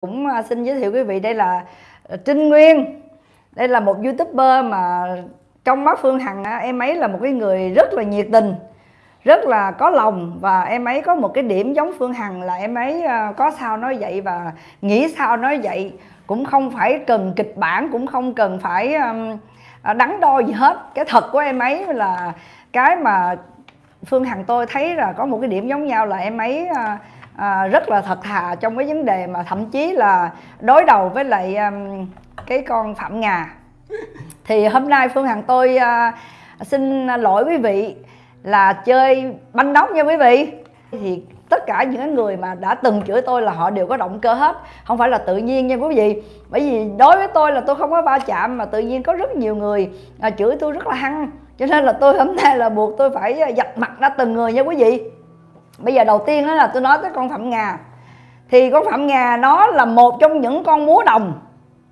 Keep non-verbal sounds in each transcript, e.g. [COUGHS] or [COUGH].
cũng à, xin giới thiệu quý vị, đây là à, Trinh Nguyên. Đây là một youtuber mà trong mắt Phương Hằng em ấy là một cái người rất là nhiệt tình, rất là có lòng và em ấy có một cái điểm giống Phương Hằng là em ấy à, có sao nói vậy và nghĩ sao nói vậy. Cũng không phải cần kịch bản, cũng không cần phải đắn đo gì hết. Cái thật của em ấy là cái mà Phương Hằng tôi thấy là có một cái điểm giống nhau là em ấy à, rất là thật thà trong cái vấn đề mà thậm chí là đối đầu với lại um, cái con phạm ngà. Thì hôm nay phương hằng tôi uh, xin lỗi quý vị là chơi banh nóc nha quý vị. Thì tất cả những người mà đã từng chửi tôi là họ đều có động cơ hết không phải là tự nhiên nha quý vị. Bởi vì đối với tôi là tôi không có va chạm mà tự nhiên có rất nhiều người à, chửi tôi rất là hăng. Cho nên là tôi hôm nay là buộc tôi phải à, dập mặt ra từng người nha quý vị bây giờ đầu tiên đó là tôi nói tới con phạm ngà. Thì con phạm ngà nó là một trong những con múa đồng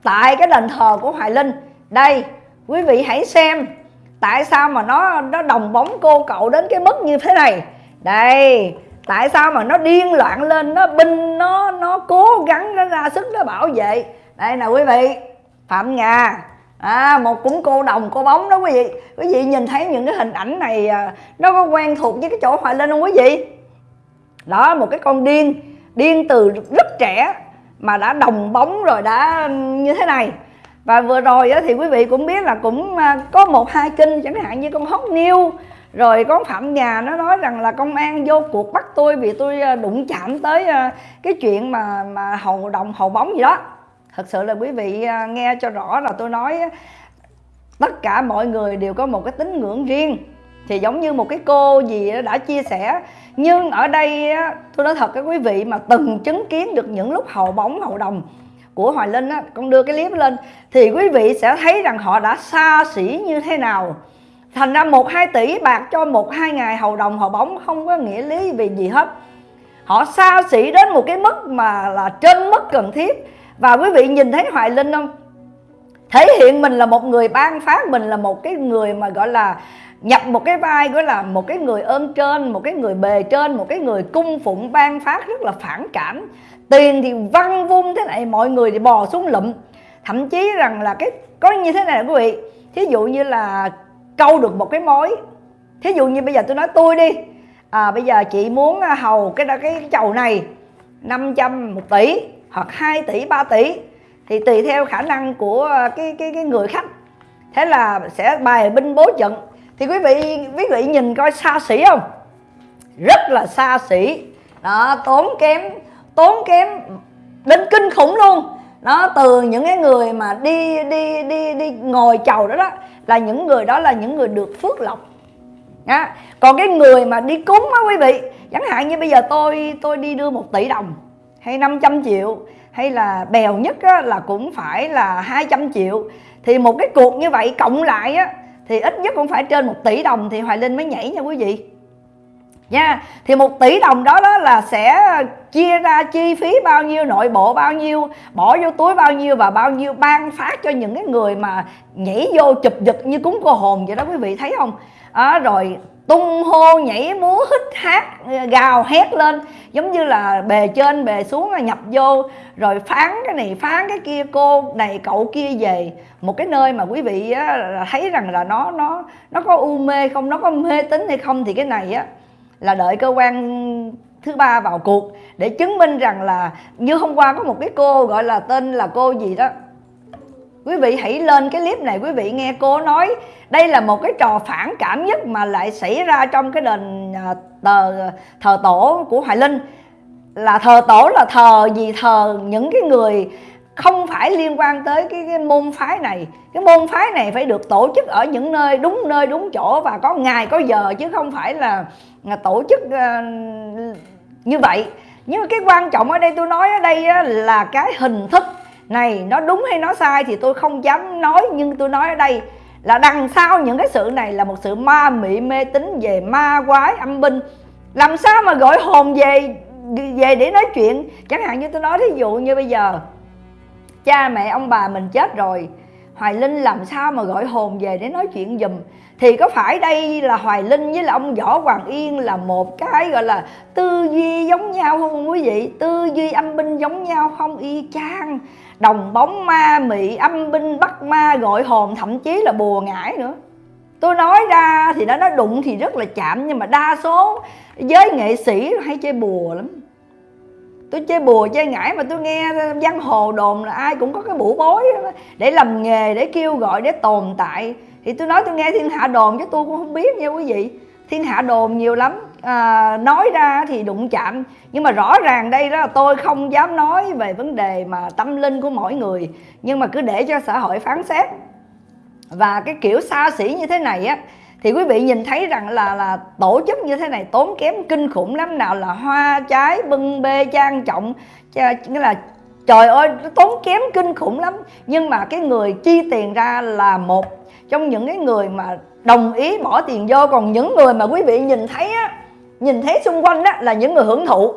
tại cái đền thờ của hoài linh. Đây quý vị hãy xem tại sao mà nó nó đồng bóng cô cậu đến cái mức như thế này. Đây tại sao mà nó điên loạn lên nó binh nó nó cố gắng nó ra sức nó bảo vệ. Đây nè quý vị phạm ngà. À, một cũng cô đồng cô bóng đó quý vị. Quý vị nhìn thấy những cái hình ảnh này à, nó có quen thuộc với cái chỗ hoài linh không quý vị? Đó, một cái con điên điên từ rất trẻ mà đã đồng bóng rồi đã như thế này. Và vừa rồi thì quý vị cũng biết là cũng à, có một, hai kinh chẳng hạn như con hót niêu rồi con phạm nhà nó nói rằng là công an vô cuộc bắt tôi vì tôi à, đụng chạm tới à, cái chuyện mà mà hầu đồng hầu bóng gì đó. Thật sự là quý vị nghe cho rõ là tôi nói tất cả mọi người đều có một cái tín ngưỡng riêng. Thì giống như một cái cô gì đã chia sẻ nhưng ở đây tôi nói thật các quý vị mà từng chứng kiến được những lúc hậu bóng hậu đồng của Hoài Linh á, con đưa cái clip lên thì quý vị sẽ thấy rằng họ đã xa xỉ như thế nào. Thành ra một hai tỷ bạc cho một hai ngày hậu đồng hậu bóng không có nghĩa lý vì gì hết. Họ xa xỉ đến một cái mức mà là trên mức cần thiết. Và quý vị nhìn thấy Hoài Linh không? Thể hiện mình là một người ban phát mình là một cái người mà gọi là nhập một cái vai gọi là một cái người ơn trên một cái người bề trên một cái người cung phụng ban phát rất là phản cảm. Tiền thì văng vung thế này mọi người thì bò xuống lụm. Thậm chí rằng là cái có như thế này quý vị. Thí dụ như là câu được một cái mối. Thí dụ như bây giờ tôi nói tôi đi. À, bây giờ chị muốn à, hầu cái cái chầu này 500 một tỷ hoặc 2 tỷ 3 tỷ thì tùy theo khả năng của ờ, cái cái cái người khách. Thế là sẽ bài binh bố trận. Thì quý vị quý vị nhìn coi xa xỉ không? Rất là xa xỉ. Đó, tốn kém tốn kém đến kinh khủng luôn. Đó từ những cái người mà đi đi đi đi ngồi chầu đó đó, là những người đó là những người được phước lộc. Đó. còn cái người mà đi cúng á quý vị, chẳng hạn như bây giờ tôi tôi đi đưa một tỷ đồng hay 500 triệu hay là bèo nhất á, là cũng phải là 200 triệu. Thì một cái cuộc như vậy cộng lại á thì ít nhất cũng phải trên một tỷ đồng thì Hoài Linh mới nhảy nha quý vị. Nha thì một tỷ đồng đó đó là sẽ chia ra chi phí bao nhiêu nội bộ bao nhiêu bỏ vô túi bao nhiêu và bao nhiêu ban phát cho những cái người mà nhảy vô chụp giật như cúng cô hồn vậy đó quý vị thấy không? À, rồi tung hô nhảy múa hít hát gào hét lên. Giống như là bề trên bề xuống là nhập vô rồi phán cái này phán cái kia cô này cậu kia về. Một cái nơi mà quý vị á, thấy rằng là nó nó nó có u mê không nó có mê tín hay không thì cái này á là đợi cơ quan thứ ba vào cuộc để chứng minh rằng là như hôm qua có một cái cô gọi là tên là cô gì đó quý vị hãy lên cái clip này quý vị nghe cô nói đây là một cái trò phản cảm nhất mà lại xảy ra trong cái đền thờ tờ thờ tổ của hoài linh. Là thờ tổ là thờ gì? Thờ những cái người không phải liên quan tới cái, cái môn phái này. Cái môn phái này phải được tổ chức ở những nơi đúng nơi đúng chỗ và có ngày có giờ chứ không phải là, là tổ chức uh, như vậy. Nhưng mà cái quan trọng ở đây tôi nói ở đây là cái hình thức này, nó đúng hay nó sai thì tôi không dám nói, nhưng tôi nói ở đây là đằng sau những cái sự này là một sự ma mị mê tín về ma quái âm binh. Làm sao mà gọi hồn về về để nói chuyện? Chẳng hạn như tôi nói thí dụ như bây giờ, cha mẹ ông bà mình chết rồi, Hoài Linh làm sao mà gọi hồn về để nói chuyện dùm thì có phải đây là Hoài Linh với là ông Võ Hoàng Yên là một cái gọi là tư duy giống nhau không quý vị? Tư duy âm binh giống nhau không? Y chang đồng bóng ma, mị âm, binh bắt ma, gọi hồn, thậm chí là bùa ngải nữa. Tôi nói ra thì nó nói đụng thì rất là chạm, nhưng mà đa số giới nghệ sĩ hay chơi bùa lắm. Tôi chơi bùa, chơi ngải mà tôi nghe văn hồ đồn là ai cũng có cái bủ bối để làm nghề, để kêu gọi, để tồn tại. Thì tôi nói tôi nghe thiên hạ đồn chứ tôi cũng không biết nha quý vị. Thiên hạ đồn nhiều lắm à, nói ra thì đụng chạm. Nhưng mà rõ ràng đây đó là tôi không dám nói về vấn đề mà tâm linh của mỗi người. Nhưng mà cứ để cho xã hội phán xét. Và cái kiểu xa xỉ như thế này á thì quý vị nhìn thấy rằng là là tổ chức như thế này tốn kém kinh khủng lắm. Nào là hoa trái bưng bê trang trọng nghĩa là trời ơi nó tốn kém kinh khủng lắm. Nhưng mà cái người chi tiền ra là một trong những cái người mà đồng ý bỏ tiền vô. Còn những người mà quý vị nhìn thấy á nhìn thấy xung quanh đó là những người hưởng thụ.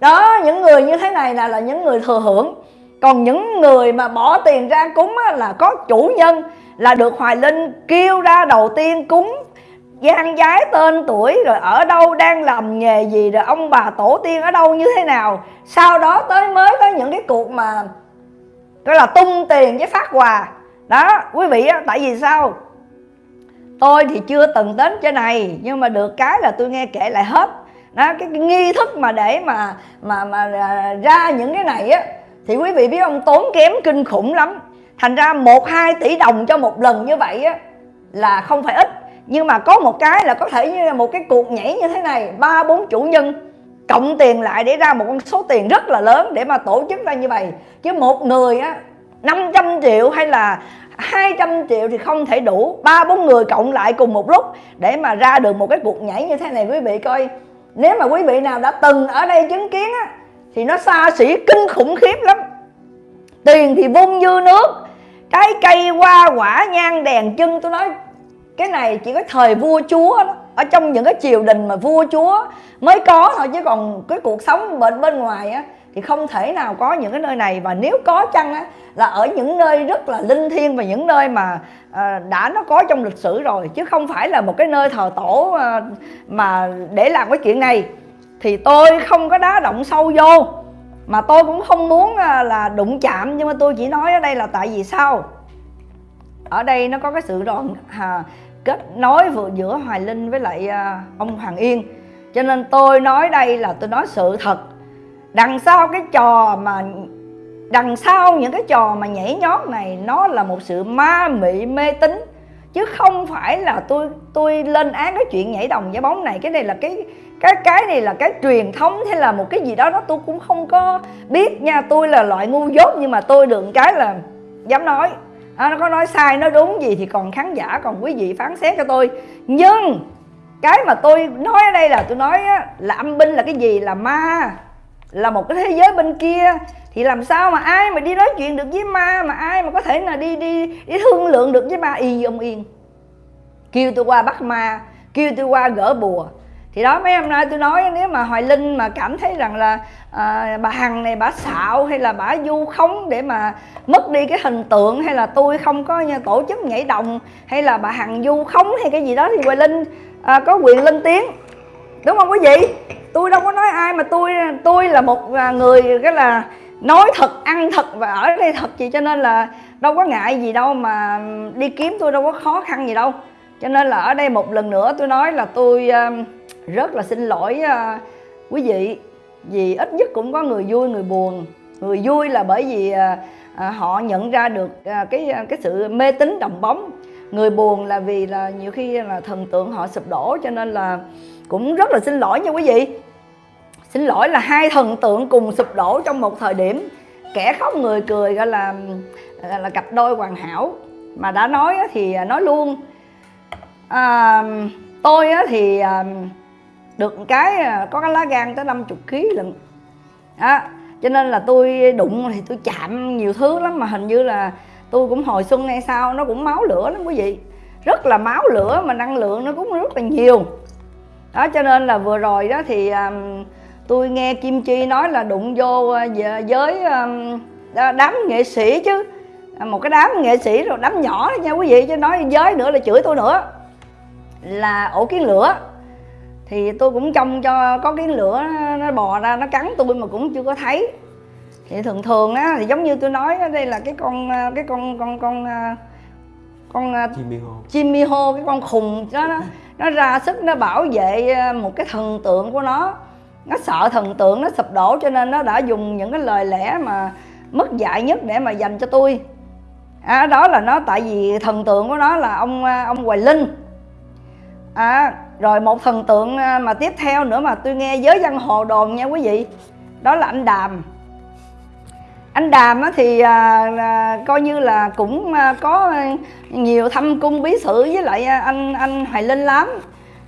Đó những người như thế này là là những người thừa hưởng. Còn những người mà bỏ tiền ra cúng á, là có chủ nhân là được hoài linh kêu ra đầu tiên cúng. Gian giái tên tuổi rồi ở đâu đang làm nghề gì rồi ông bà tổ tiên ở đâu như thế nào. Sau đó tới mới có những cái cuộc mà gọi là tung tiền với phát quà đó quý vị á tại vì sao? Tôi thì chưa từng đến trên này nhưng mà được cái là tôi nghe kể lại hết. Đó cái, cái nghi thức mà để mà mà mà à, ra những cái này á thì quý vị biết ông tốn kém kinh khủng lắm. Thành ra một hai tỷ đồng cho một lần như vậy á là không phải ít. Nhưng mà có một cái là có thể như là một cái cuộc nhảy như thế này ba bốn chủ nhân cộng tiền lại để ra một con số tiền rất là lớn để mà tổ chức ra như vậy. Chứ một người á 500 triệu hay là 200 triệu thì không thể đủ. Ba, bốn người cộng lại cùng một lúc để mà ra được một cái cuộc nhảy như thế này quý vị coi. Nếu mà quý vị nào đã từng ở đây chứng kiến á, thì nó xa xỉ, kinh khủng khiếp lắm. Tiền thì vung dư nước, trái cây hoa quả nhang đèn chân. Tôi nói, cái này chỉ có thời vua chúa đó. Ở trong những cái triều đình mà vua chúa mới có thôi, chứ còn cái cuộc sống bên bên ngoài á thì không thể nào có những cái nơi này. Và nếu có chăng á là ở những nơi rất là linh thiêng và những nơi mà à, đã nó có trong lịch sử rồi chứ không phải là một cái nơi thờ tổ à, mà để làm cái chuyện này. Thì tôi không có đá động sâu vô mà tôi cũng không muốn à, là đụng chạm. Nhưng mà tôi chỉ nói ở đây là tại vì sao? Ở đây nó có cái sự đoạn à, kết nối vừa giữa Hoài Linh với lại à, ông Hoàng Yên. Cho nên tôi nói đây là tôi nói sự thật đằng sau cái trò mà đằng sau những cái trò mà nhảy nhót này nó là một sự ma mị mê tín. Chứ không phải là tôi tôi lên án cái chuyện nhảy đồng giải bóng này. Cái này là cái cái cái này là cái truyền thống hay là một cái gì đó đó tôi cũng không có biết nha. Tôi là loại ngu dốt nhưng mà tôi được cái là dám nói. À, nó có nói sai nói đúng gì thì còn khán giả còn quý vị phán xét cho tôi. Nhưng cái mà tôi nói ở đây là tôi nói á, là âm binh là cái gì? Là ma là một cái thế giới bên kia thì làm sao mà ai mà đi nói chuyện được với ma mà ai mà có thể là đi đi đi thương lượng được với ma? Y ông yên. Kêu tôi qua bắt ma kêu tôi qua gỡ bùa. Thì đó mấy hôm nay tôi nói nếu mà hoài linh mà cảm thấy rằng là à, bà hằng này bà xạo hay là bà du khống để mà mất đi cái hình tượng hay là tôi không có tổ chức nhảy đồng hay là bà hằng du khống hay cái gì đó thì hoài linh à, có quyền lên tiếng. Đúng không quý vị? Tôi đâu có nói ai mà tôi tôi là một à, người, cái là nói thật, ăn thật và ở đây thật gì cho nên là đâu có ngại gì đâu mà đi kiếm tôi đâu có khó khăn gì đâu. Cho nên là ở đây một lần nữa tôi nói là tôi à, rất là xin lỗi à, quý vị. Vì ít nhất cũng có người vui, người buồn. Người vui là bởi vì họ nhận ra được cái cái sự mê tín đồng bóng. Người buồn là vì là nhiều khi là thần tượng họ sụp đổ. Cho nên là cũng rất là xin lỗi nha quý vị xin lỗi là hai thần tượng cùng sụp đổ trong một thời điểm. Kẻ khóc người cười gọi là là, là cặp đôi hoàn hảo. Mà đã nói thì à, nói luôn. À, tôi thì à, được cái à, có cái lá gan tới 50 kg lận. Đó cho nên là tôi đụng thì tôi chạm nhiều thứ lắm mà hình như là tôi cũng hồi xuân hay sao nó cũng máu lửa lắm quý vị. Rất là máu lửa mà năng lượng nó cũng rất là nhiều. Đó cho nên là vừa rồi đó thì um, tôi nghe Kim Chi nói là đụng vô uh, với đám nghệ sĩ chứ. Một cái đám nghệ sĩ rồi đám nhỏ đó nha quý vị chứ nói giới nữa là chửi tôi nữa. Là ổ kiến lửa. Thì tôi cũng trông cho có kiến lửa nó bò ra nó cắn tôi mà cũng chưa có thấy. Thì thường thường á thì giống như tôi nói đây là cái con cái con con con con Ho Jimmy Ho cái con khùng đó nó, nó ra sức nó bảo vệ một cái thần tượng của nó nó sợ thần tượng nó sụp đổ cho nên nó đã dùng những cái lời lẽ mà mất dạy nhất để mà dành cho tôi. À, đó là nó tại vì thần tượng của nó là ông à, ông Hoài Linh. À, rồi một thần tượng à, mà tiếp theo nữa mà tôi nghe giới văn hồ đồn nha quý vị. Đó là anh Đàm. Anh Đàm thì à, à, coi như là cũng à, có nhiều thâm cung bí sử với lại anh anh Hoài Linh lắm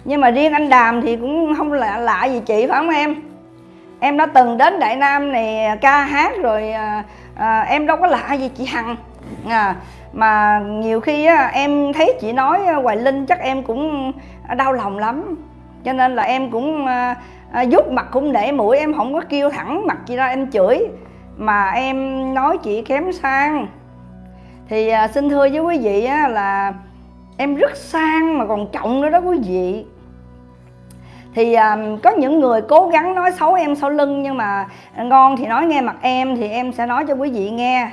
nhưng mà riêng anh Đàm thì cũng không lạ lạ gì chị phải không em? Em đã từng đến Đại Nam này ca hát rồi à, à, em đâu có lạ gì chị Hằng. À, mà nhiều khi á, em thấy chị nói à, Hoài Linh chắc em cũng đau lòng lắm. Cho nên là em cũng à, à, giúp mặt cũng để mũi em không có kêu thẳng mặt chị ra em chửi. Mà em nói chị kém sang. Thì à, xin thưa với quý vị á, là em rất sang mà còn trọng nữa đó quý vị. Thì um, có những người cố gắng nói xấu em sau lưng nhưng mà ngon thì nói nghe mặt em thì em sẽ nói cho quý vị nghe.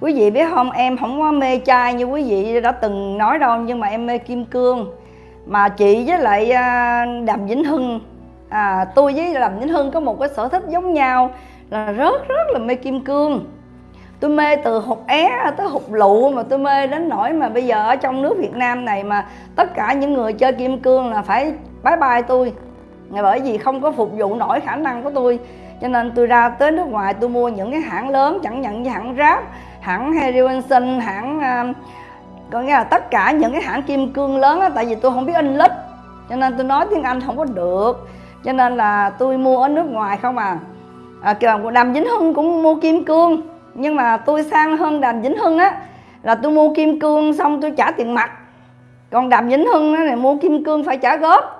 Quý vị biết không em không có mê trai như quý vị đã từng nói đâu nhưng mà em mê kim cương. Mà chị với lại à, đàm vĩnh hưng à, tôi với đàm vĩnh hưng có một cái sở thích giống nhau là rất rất là mê kim cương tôi mê từ hột é tới hột lụ mà tôi mê đến nỗi mà bây giờ ở trong nước Việt Nam này mà tất cả những người chơi kim cương là phải bye bye tôi. Bởi vì không có phục vụ nổi khả năng của tôi. Cho nên tôi ra tới nước ngoài tôi mua những cái hãng lớn chẳng nhận như hãng Rap hãng Harry Winston hãng à, có nghĩa là tất cả những cái hãng kim cương lớn á tại vì tôi không biết anh lít. Cho nên tôi nói tiếng Anh không có được. Cho nên là tôi mua ở nước ngoài không à. À, đàm vĩnh hưng cũng mua kim cương nhưng mà tôi sang hơn đàm vĩnh hưng á là tôi mua kim cương xong tôi trả tiền mặt. Còn đàm vĩnh hưng á này mua kim cương phải trả góp.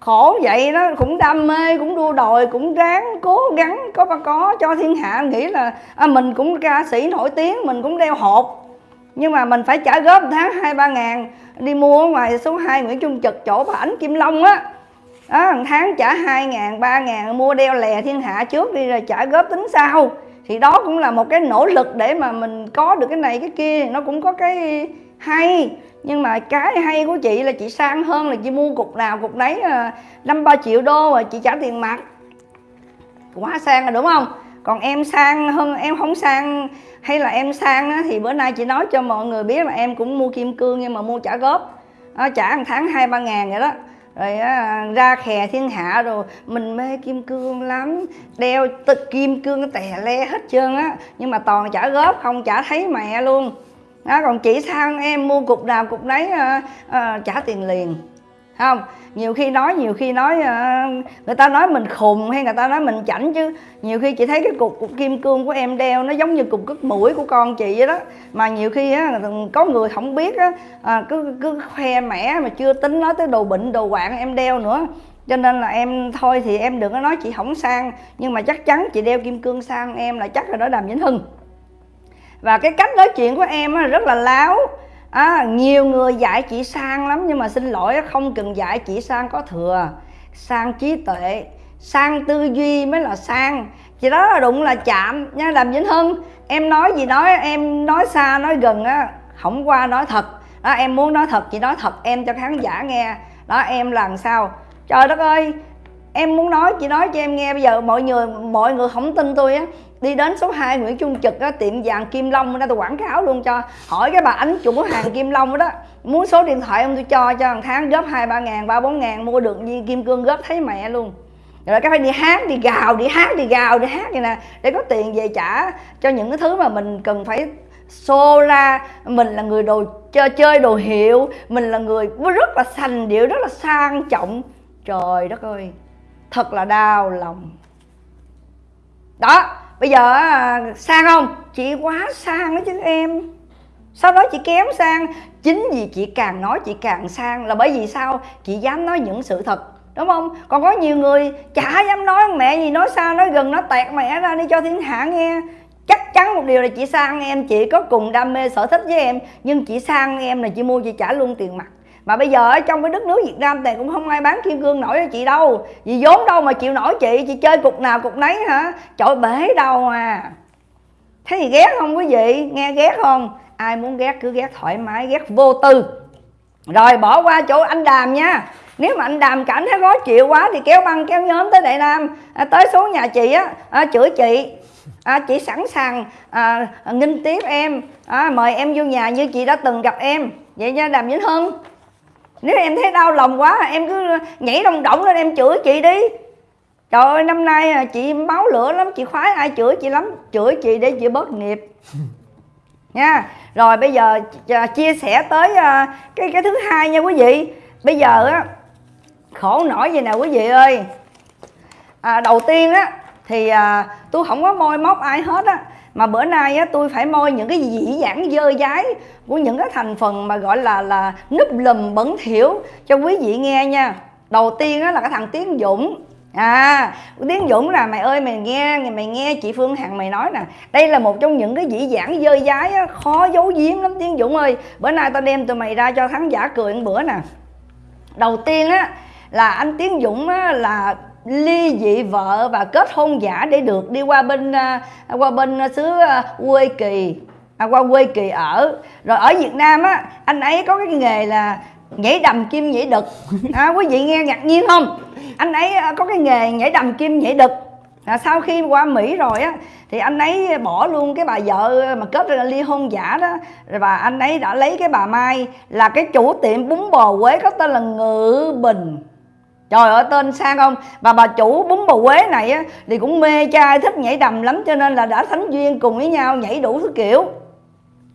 Khổ vậy đó cũng đam mê cũng đua đòi cũng ráng cố gắng có ba có cho thiên hạ. Nghĩ là à, mình cũng ca sĩ nổi tiếng mình cũng đeo hộp. Nhưng mà mình phải trả góp tháng hai ba ngàn đi mua ở ngoài số 2 Nguyễn Trung Trực chỗ bà Ánh Kim Long á. Đó, tháng trả 2 ngàn, 3 ngàn mua đeo lè thiên hạ trước đi rồi trả góp tính sau thì đó cũng là một cái nỗ lực để mà mình có được cái này cái kia nó cũng có cái hay. Nhưng mà cái hay của chị là chị sang hơn là chị mua cục nào cục đấy à, năm ba triệu đô rồi chị trả tiền mặt. Quá sang rồi đúng không? Còn em sang hơn em không sang hay là em sang á, thì bữa nay chị nói cho mọi người biết là em cũng mua kim cương nhưng mà mua trả góp. À, trả một tháng hai ba ngàn vậy đó rồi á, ra khè thiên hạ rồi mình mê kim cương lắm. Đeo tự kim cương tè le hết trơn á nhưng mà toàn trả góp không trả thấy mẹ luôn. Đó còn chỉ sang em mua cục nào cục đấy à, à, trả tiền liền không nhiều khi nói nhiều khi nói ờ, người ta nói mình khùng hay người ta nói mình chảnh chứ. Nhiều khi chị thấy cái cục, cục kim cương của em đeo nó giống như cục cất mũi của con chị vậy đó. Mà nhiều khi á có người không biết á à, cứ cứ khoe mẻ mà chưa tính nói tới đồ bệnh đồ quạng em đeo nữa. Cho nên là em thôi thì em đừng có nói chị không sang nhưng mà chắc chắn chị đeo kim cương sang em là chắc là đó đàm vĩnh hưng. Và cái cách nói chuyện của em rất là láo à, nhiều người dạy chị sang lắm nhưng mà xin lỗi không cần dạy chị sang có thừa sang trí tuệ sang tư duy mới là sang. Chị đó là đụng là chạm nha làm vĩnh hưng. Em nói gì nói em nói xa nói gần á không qua nói thật. Đó em muốn nói thật chị nói thật em cho khán giả nghe. Đó em làm sao? Trời đất ơi em muốn nói chị nói cho em nghe. Bây giờ mọi người mọi người không tin tôi á đi đến số 2 Nguyễn Trung Trực đó, tiệm vàng Kim Long đó tôi quảng cáo luôn cho. Hỏi cái bà ánh chủ hàng Kim Long đó muốn số điện thoại ông tôi cho cho hàng tháng góp hai ba ngàn ba bốn ngàn mua được viên kim cương góp thấy mẹ luôn. Rồi cái phải đi hát đi gào đi hát đi gào đi hát vậy nè để có tiền về trả cho những cái thứ mà mình cần phải xô ra. Mình là người đồ chơi chơi đồ hiệu mình là người rất là sành điệu rất là sang trọng. Trời đất ơi thật là đau lòng. Đó bây giờ à, sang không chị quá sang đó chứ em. Sau đó chị kém sang. Chính vì chị càng nói chị càng sang là bởi vì sao? Chị dám nói những sự thật, đúng không? Còn có nhiều người, chả dám nói, mẹ gì nói xa nói gần nó tẹt mẹ ra đi cho thiên hạ nghe. Chắc chắn một điều là chị sang em, chị có cùng đam mê sở thích với em. Nhưng chị sang em là chị mua chị trả luôn tiền mặt mà bây giờ ở trong cái đất nước Việt Nam này cũng không ai bán kim cương nổi cho chị đâu. Vì vốn đâu mà chịu nổi chị chị chơi cục nào cục nấy hả? Trời bể đâu à. Thế thì ghét không quý vị? Nghe ghét không? Ai muốn ghét cứ ghét thoải mái ghét vô tư. Rồi bỏ qua chỗ anh đàm nha. Nếu mà anh đàm cảm thấy khó chịu quá thì kéo băng kéo nhóm tới đại nam. À, tới số nhà chị á à, chửi chị. À, chị sẵn sàng à, nghinh tiếp em. À, mời em vô nhà như chị đã từng gặp em. Vậy nha đàm vĩnh hưng nếu em thấy đau lòng quá em cứ nhảy đồng động lên em chửi chị đi. Trời ơi năm nay à, chị máu lửa lắm chị khoái ai chửi chị lắm. Chửi chị để chị bớt nghiệp. [LAUGHS] Nha. Rồi bây giờ chia sẻ tới à, cái cái thứ hai nha quý vị. Bây giờ á khổ nổi gì nè quý vị ơi. À, đầu tiên á thì à, tôi không có môi móc ai hết á mà bữa nay á tôi phải moi những cái dĩ dãn dơ dái của những cái thành phần mà gọi là là núp lùm bẩn thiểu cho quý vị nghe nha. Đầu tiên á là cái thằng tiến dũng. À tiến dũng là mày ơi mày nghe mày nghe chị phương hằng mày nói nè. Đây là một trong những cái dĩ dãn dơ dái á, khó giấu giếm lắm tiến dũng ơi. Bữa nay tao đem tụi mày ra cho khán giả cười một bữa nè. Đầu tiên á là anh tiến dũng á, là ly dị vợ và kết hôn giả để được đi qua bên à, qua bên xứ à, quê kỳ à, qua quê kỳ ở. Rồi ở việt nam á anh ấy có cái nghề là nhảy đầm kim nhảy đực. [LAUGHS] À, quý vị nghe ngạc nhiên không? Anh ấy à, có cái nghề nhảy đầm kim nhảy đực. À, sau khi qua mỹ rồi á thì anh ấy bỏ luôn cái bà vợ mà kết ra ly hôn giả đó. Và anh ấy đã lấy cái bà mai là cái chủ tiệm bún bò quế có tên là ngự bình trời ơi, tên sang không? Và bà chủ bún bò quế này á, thì cũng mê trai, thích nhảy đầm lắm, cho nên là đã thánh duyên cùng với nhau, nhảy đủ thứ kiểu.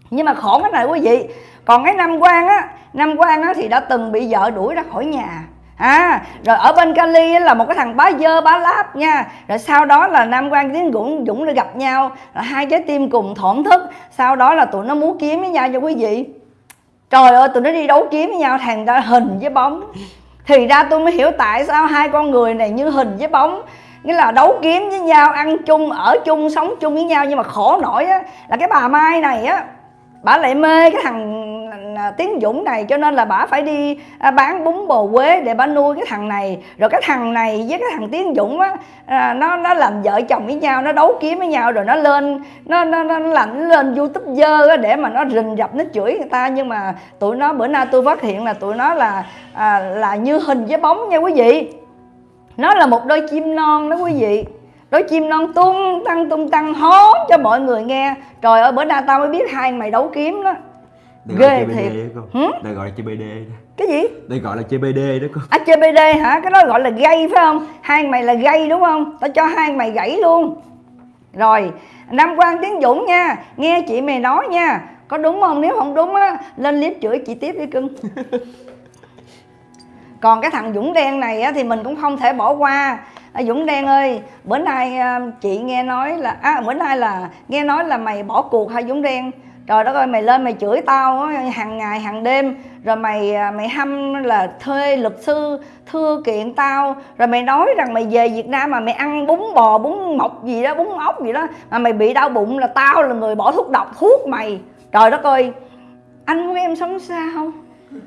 Nhưng mà khổ cái này quý vị, còn cái năm quan á năm quan á thì đã từng bị vợ đuổi ra khỏi nhà. À rồi ở bên Cali là một cái thằng bá dơ, bá láp nha. Rồi sau đó là nam quan tiến dũng dũng đã gặp nhau, là hai trái tim cùng thổn thức. Sau đó là tụi nó muốn kiếm với nhau cho quý vị. Trời ơi, tụi nó đi đấu kiếm với nhau, thằng ra hình với bóng thì ra tôi mới hiểu tại sao hai con người này như hình với bóng. Nghĩa là đấu kiếm với nhau, ăn chung, ở chung, sống chung với nhau nhưng mà khổ nổi á, là cái bà mai này á, bà lại mê cái thằng À, tiến dũng này cho nên là bà phải đi à, bán bún bò quế để bà nuôi cái thằng này. Rồi cái thằng này với cái thằng tiến dũng á à, nó nó làm vợ chồng với nhau nó đấu kiếm với nhau rồi nó lên nó nó nó làm lên youtube dơ để mà nó rình rập nó chửi người ta. Nhưng mà tụi nó bữa nay tôi phát hiện là tụi nó là à, là như hình với bóng nha quý vị. Nó là một đôi chim non đó quý vị. Đôi chim non tung tăng tung tăng hót cho mọi người nghe. Trời ơi bữa nay tao mới biết hai mày đấu kiếm đó đây ghê thiệt. Ừ? đây gọi là CBD cái gì? Đây gọi là CBD đó con à CBD hả? Cái đó gọi là gây phải không? Hai mày là gây đúng không? Tao cho hai mày gãy luôn. Rồi Nam Quang Tiến Dũng nha. Nghe chị mày nói nha. Có đúng không? Nếu không đúng á Lên clip chửi chị tiếp đi cưng. [LAUGHS] Còn cái thằng Dũng đen này á Thì mình cũng không thể bỏ qua. À, Dũng Đen ơi bữa nay à, chị nghe nói là à, bữa nay là nghe nói là mày bỏ cuộc hay Dũng Đen trời đất ơi, mày lên mày chửi tao hàng ngày, hàng đêm. Rồi mày à, mày hâm là thuê luật sư thưa kiện tao. Rồi mày nói rằng mày về Việt Nam mà mày ăn bún bò, bún mọc gì đó, bún ốc gì đó, mà mày bị đau bụng là tao là người bỏ thuốc độc, thuốc mày. Trời đất ơi, anh muốn em sống sao? [LAUGHS]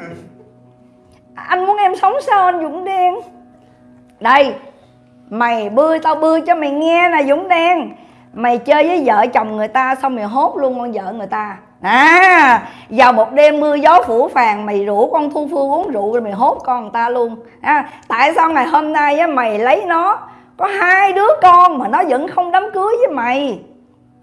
Anh muốn em sống sao, anh Dũng Đen? Đây, mày bươi, tao bươi cho mày nghe nè, dũng đen mày chơi với vợ chồng người ta xong mày hốt luôn con vợ người ta. À vào một đêm mưa gió phủ phàng mày rủ con thu phương uống rượu rồi mày hốt con người ta luôn. À, tại sao ngày hôm nay á, mày lấy nó? Có hai đứa con mà nó vẫn không đám cưới với mày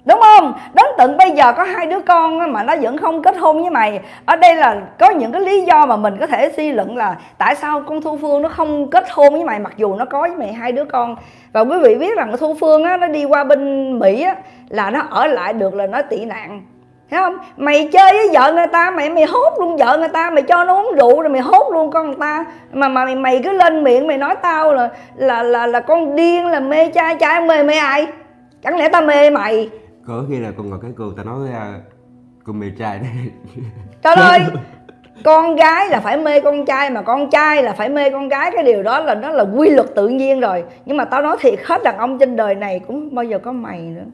đúng không? Đến tận bây giờ có hai đứa con mà nó vẫn không kết hôn với mày. Ở đây là có những cái lý do mà mình có thể suy luận là tại sao con thu phương nó không kết hôn với mày mặc dù nó có với mày hai đứa con. Và quý vị biết rằng thu phương á nó đi qua bên mỹ á là nó ở lại được là nó tị nạn. Thấy không? Mày chơi với vợ người ta mày mày hốt luôn vợ người ta mày cho nó uống rượu rồi mày hốt luôn con người ta. Mà mà mày, mày cứ lên miệng mày nói tao là là là là con điên là mê trai trai mê mê ai? Chẳng lẽ tao mê mày? Có khi là con ngồi cái cười ta nói ra con mê trai đấy. [LAUGHS] Trời ơi [LAUGHS] con gái là phải mê con trai mà con trai là phải mê con gái cái điều đó là nó là quy luật tự nhiên rồi. Nhưng mà tao nói thiệt hết đàn ông trên đời này cũng bao giờ có mày nữa.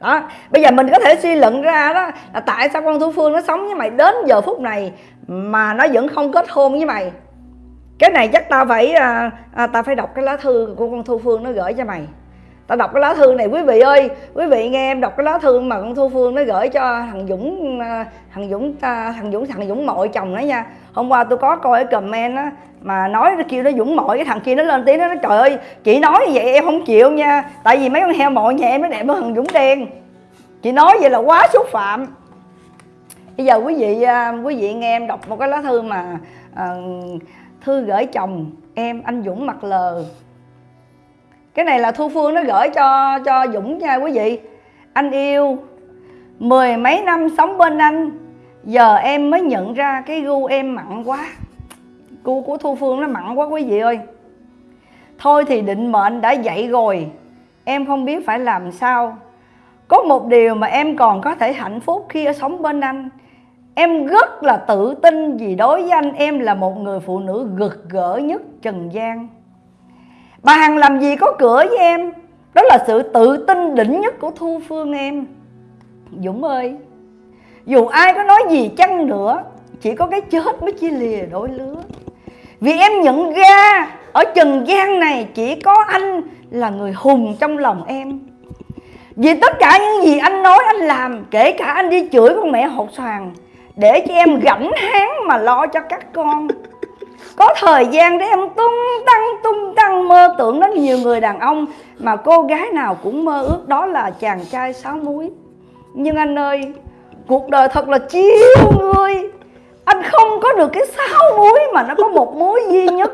Đó bây giờ mình có thể suy luận ra đó là tại sao con thu phương nó sống với mày đến giờ phút này mà nó vẫn không kết hôn với mày. Cái này chắc tao phải à, à, tao phải đọc cái lá thư của con thu phương nó gửi cho mày tao đọc cái lá thư này quý vị ơi. Quý vị nghe em đọc cái lá thư mà con thu phương nó gửi cho thằng dũng à, thằng dũng thằng dũng thằng dũng mội chồng nó nha. Hôm qua tôi có coi cái comment á mà nói nó kêu nó dũng mội cái thằng kia nó lên tiếng nó nói trời ơi chị nói như vậy em không chịu nha. Tại vì mấy con heo mội nhà em nó đẹp hơn thằng dũng đen. Chị nói vậy là quá xúc phạm. Bây giờ quý vị à, quý vị nghe em đọc một cái lá thư mà uh, thư gửi chồng em anh dũng mặt lờ cái này là thu phương nó gửi cho cho dũng nha quý vị. Anh yêu, mười mấy năm sống bên anh, giờ em mới nhận ra cái gu em mặn quá. Gu của thu phương nó mặn quá quý vị ơi. Thôi thì định mệnh đã dậy rồi, em không biết phải làm sao. Có một điều mà em còn có thể hạnh phúc khi ở sống bên anh. Em rất là tự tin vì đối với anh em là một người phụ nữ gực gỡ nhất trần gian. Bà Hằng làm gì có cửa với em? Đó là sự tự tin đỉnh nhất của Thu Phương em. Dũng ơi, Dù ai có nói gì chăng nữa, Chỉ có cái chết mới chia lìa đôi lứa. Vì em nhận ra, Ở trần gian này chỉ có anh là người hùng trong lòng em. Vì tất cả những gì anh nói, anh làm, Kể cả anh đi chửi con mẹ hột xoàn, Để cho em gảnh háng mà lo cho các con. Có thời gian để em tung tăng tung tăng mơ tưởng đến nhiều người đàn ông mà cô gái nào cũng mơ ước đó là chàng trai sáu múi. Nhưng anh ơi, cuộc đời thật là chiêu người. Anh không có được cái sáu múi mà nó có một múi duy nhất.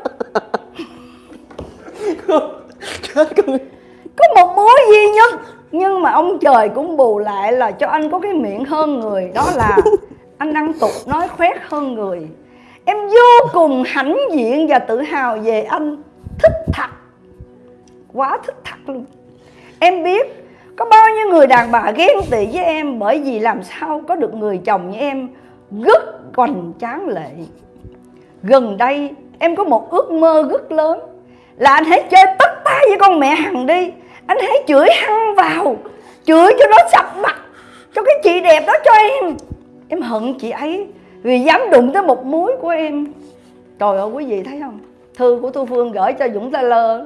Có một múi duy nhất, nhưng mà ông trời cũng bù lại là cho anh có cái miệng hơn người, đó là anh ăn tục nói khoét hơn người. Em vô cùng hãnh diện và tự hào về anh. Thích thật. Quá thích thật luôn. Em biết có bao nhiêu người đàn bà ghen tị với em Bởi vì làm sao có được người chồng như em Rất còn tráng lệ. Gần đây em có một ước mơ rất lớn Là anh hãy chơi tất tay với con mẹ Hằng đi. Anh hãy chửi hăng vào, Chửi cho nó sập mặt, Cho cái chị đẹp đó cho em. Em hận chị ấy vì dám đụng tới một muối của em. Trời ơi, quý vị thấy không? Thư của thu phương gửi cho dũng taylor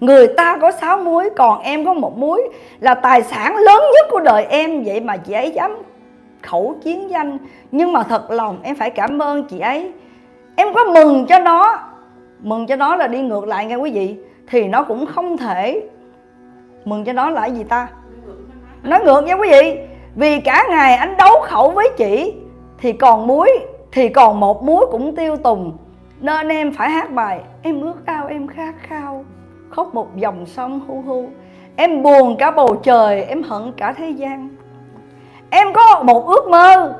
người ta có sáu muối, còn em có một muối là tài sản lớn nhất của đời em. Vậy mà chị ấy dám khẩu chiến danh. Nhưng mà thật lòng, em phải cảm ơn chị ấy. Em có mừng cho nó. Mừng cho nó là đi ngược lại nghe quý vị, thì nó cũng không thể mừng cho nó là gì ta? Nó ngược nha quý vị. Vì cả ngày anh đấu khẩu với chị, thì còn muối, thì còn một muối cũng tiêu tùng nên em phải hát bài em ước ao, em khát khao. Khóc một dòng sông hu hu. Em buồn cả bầu trời, em hận cả thế gian. Em có một ước mơ.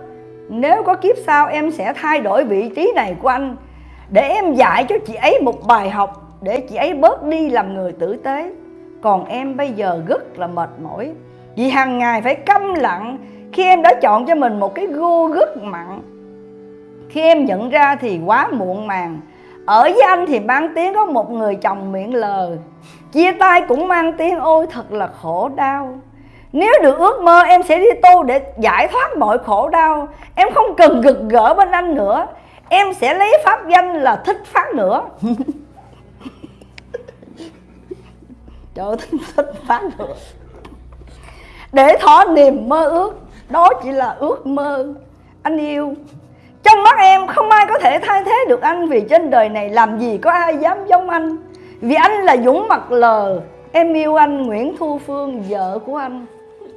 Nếu có kiếp sau, em sẽ thay đổi vị trí này của anh. Để em dạy cho chị ấy một bài học, để chị ấy bớt đi làm người tử tế. Còn em bây giờ rất là mệt mỏi. Vì hàng ngày phải câm lặng. Khi em đã chọn cho mình một cái gu rất mặn khi em nhận ra thì quá muộn màng. Ở với anh thì mang tiếng có một người chồng miệng lờ. Chia tay cũng mang tiếng ôi thật là khổ đau. Nếu được ước mơ em sẽ đi tu để giải thoát mọi khổ đau. Em không cần gực gỡ bên anh nữa. Em sẽ lấy pháp danh là thích phát nữa. [LAUGHS] Trời ơi, thích, thích phát nữa. Để thỏa niềm mơ ước đó chỉ là ước mơ. Anh yêu trong mắt em không ai có thể thay thế được anh vì trên đời này làm gì có ai dám giống anh. Vì anh là dũng mặt lờ em yêu anh nguyễn thu phương vợ của anh.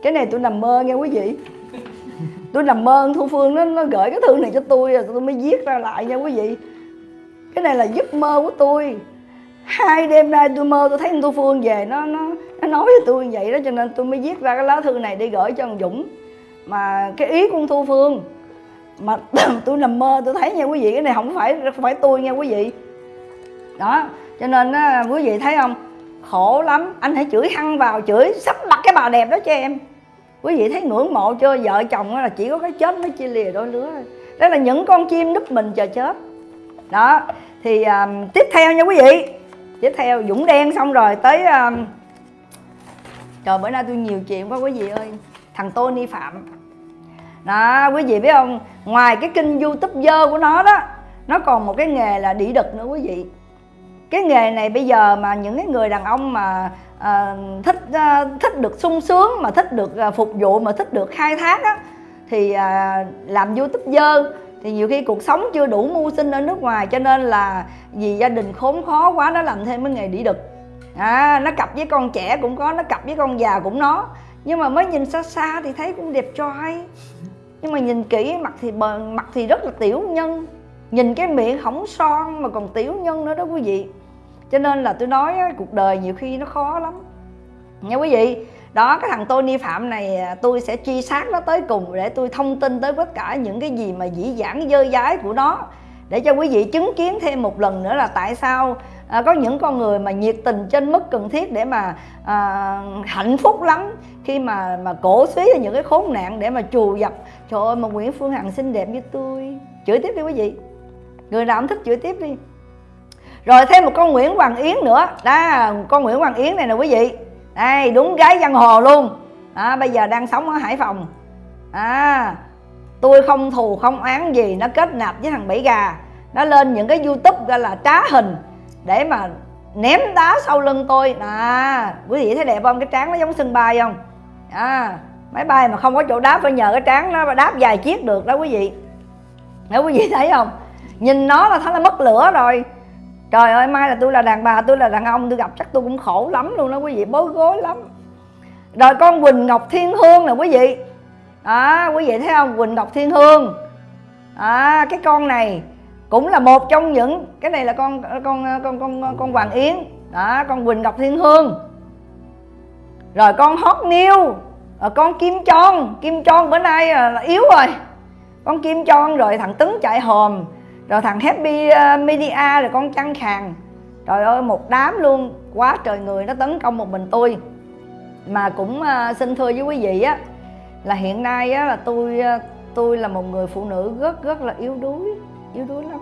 Cái này tôi nằm mơ nghe quý vị. Tôi nằm mơ thu phương nó, nó gửi cái thư này cho tôi rồi tôi mới viết ra lại nha quý vị. Cái này là giấc mơ của tôi. Hai đêm nay tôi mơ tôi thấy thu phương về nó nó nó nói với tôi như vậy đó cho nên tôi mới viết ra cái lá thư này để gửi cho ông dũng. Mà cái ý của thu phương mà [COUGHS] tôi nằm mơ tôi thấy nha quý vị cái này không phải không phải tôi nha quý vị. Đó cho nên á, quý vị thấy không? Khổ lắm anh hãy chửi hăng vào chửi sắp mặt cái bà đẹp đó cho em. Quý vị thấy ngưỡng mộ chưa? Vợ chồng là chỉ có cái chết mới chia lìa đôi lứa đó là những con chim núp mình chờ chết. Đó thì um, tiếp theo nha quý vị. Tiếp theo dũng đen xong rồi tới um, trời bữa nay tôi nhiều chuyện quá quý vị ơi. Thằng Tony Phạm đó quý vị biết không? Ngoài cái kênh youtube dơ của nó đó nó còn một cái nghề là đĩ đực nữa quý vị. Cái nghề này bây giờ mà những cái người đàn ông mà à, thích à, thích được sung sướng mà thích được à, phục vụ mà thích được khai thác á thì à, làm youtube dơ. Thì nhiều khi cuộc sống chưa đủ mưu sinh ở nước ngoài cho nên là vì gia đình khốn khó quá nó làm thêm cái nghề đĩ đực. À, nó cặp với con trẻ cũng có nó cặp với con già cũng nó. Nhưng mà mới nhìn xa xa thì thấy cũng đẹp trai nhưng mà nhìn kỹ, mặt thì bờ, mặt thì rất là tiểu nhân. Nhìn cái miệng hỏng son mà còn tiểu nhân nữa đó quý vị. Cho nên là tôi nói cuộc đời nhiều khi nó khó lắm. Nha quý vị, đó, cái thằng Tony Phạm này à, tôi sẽ truy sát nó tới cùng để tôi thông tin tới tất cả những cái gì mà dĩ dãn dơ dái của nó. Để cho quý vị chứng kiến thêm một lần nữa là tại sao à, có những con người mà nhiệt tình trên mức cần thiết để mà à, hạnh phúc lắm. Khi mà mà cổ suý những cái khốn nạn để mà trù dập. Trời ơi mà Nguyễn Phương Hằng xinh đẹp như tôi chửi tiếp đi quý vị. Người nào cũng thích chửi tiếp đi. Rồi thêm một con Nguyễn Hoàng Yến nữa. Đó con Nguyễn Hoàng Yến này nè quý vị. Đây đúng gái giang hồ luôn. À, bây giờ đang sống ở Hải Phòng. À tôi không thù không án gì. Nó kết nạp với thằng bảy gà. Nó lên những cái youtube gọi là trá hình để mà ném đá sau lưng tôi. À quý vị thấy đẹp không? Cái trán nó giống sân bay không? À máy bay mà không có chỗ đáp phải nhờ cái trán nó đáp vài chiếc được đó quý vị. Nếu quý vị thấy không? Nhìn nó là thấy là mất lửa rồi. Trời ơi mai là tôi là đàn bà tôi là đàn ông tôi gặp chắc tôi cũng khổ lắm luôn đó quý vị bối rối lắm. Rồi con quỳnh ngọc thiên hương nè quý vị. Đó quý vị thấy không? Quỳnh ngọc thiên hương. À, cái con này cũng là một trong những cái này là con con con con con hoàng yến. Đó con quỳnh ngọc thiên hương. Rồi con hot new ờ, con kim tròn, kim tròn bữa nay ờ, là yếu rồi. Con kim tròn rồi thằng tấn chạy hòm rồi thằng happy ờ, media rồi con trăng khàn trời ơi một đám luôn. Quá trời người nó tấn công một mình tôi. Mà cũng xin thưa với quý vị á là hiện nay á là tôi tôi là một người phụ nữ rất rất là yếu đuối yếu đuối lắm.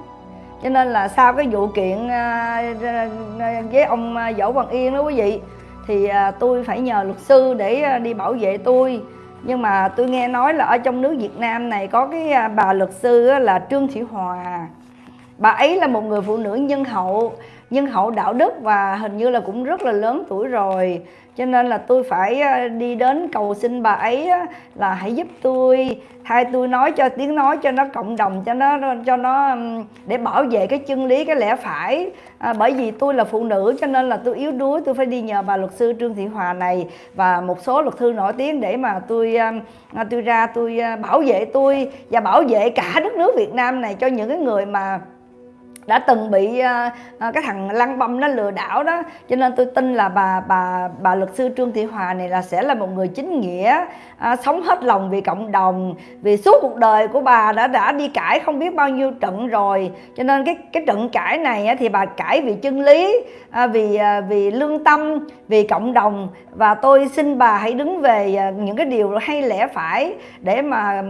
Cho nên là sau cái vụ kiện à, à, à, với ông võ văn yên đó quý vị, thì tôi phải nhờ luật sư để đi bảo vệ tôi. Nhưng mà tôi nghe nói là ở trong nước Việt Nam này có cái bà luật sư là Trương Thị Hòa. Bà ấy là một người phụ nữ nhân hậu nhân hậu đạo đức và hình như là cũng rất là lớn tuổi rồi cho nên là tôi phải ờ, đi đến cầu xin bà ấy là hãy giúp tôi thay tôi nói cho tiếng nói cho nó cộng đồng cho nó cho nó để bảo vệ cái chân lý cái lẽ phải. À, bởi vì tôi là phụ nữ cho nên là tôi yếu đuối tôi phải đi nhờ bà luật sư Trương Thị Hòa này và một số luật sư nổi tiếng để mà tôi à, tôi ra tôi ờ, bảo vệ tôi và bảo vệ cả đất nước Việt Nam này cho những cái người mà đã từng bị uh, cái thằng lăng băm nó lừa đảo đó. Cho nên tôi tin là bà bà bà luật sư trương thị hòa này là sẽ là một người chính nghĩa uh, sống hết lòng vì cộng đồng vì suốt cuộc đời của bà đã đã đi cãi không biết bao nhiêu trận rồi. Cho nên cái cái trận cãi này thì bà cãi vì chân lý uh, vì uh, vì lương tâm vì cộng đồng. Và tôi xin bà hãy đứng về uh, những cái điều hay lẽ phải để mà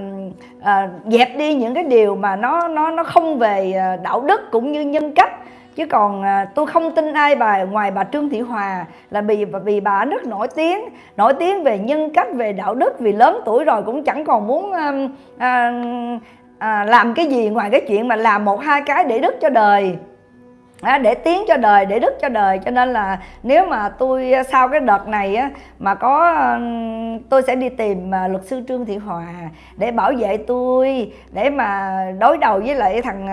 uh, dẹp đi những cái điều mà nó nó nó không về uh, đạo đức cũng cũng như nhân cách. Chứ còn à, tôi không tin ai bà ngoài bà Trương Thị Hòa là vì vì bà rất nổi tiếng. Nổi tiếng về nhân cách về đạo đức vì lớn tuổi rồi cũng chẳng còn muốn à, à, à, làm cái gì ngoài cái chuyện mà làm một hai cái để đức cho đời à, để tiến cho đời để đức cho đời. Cho nên là nếu mà tôi à, sau cái đợt này á mà có à, tôi sẽ đi tìm à, luật sư trương thị hòa để bảo vệ tôi để mà đối đầu với lại thằng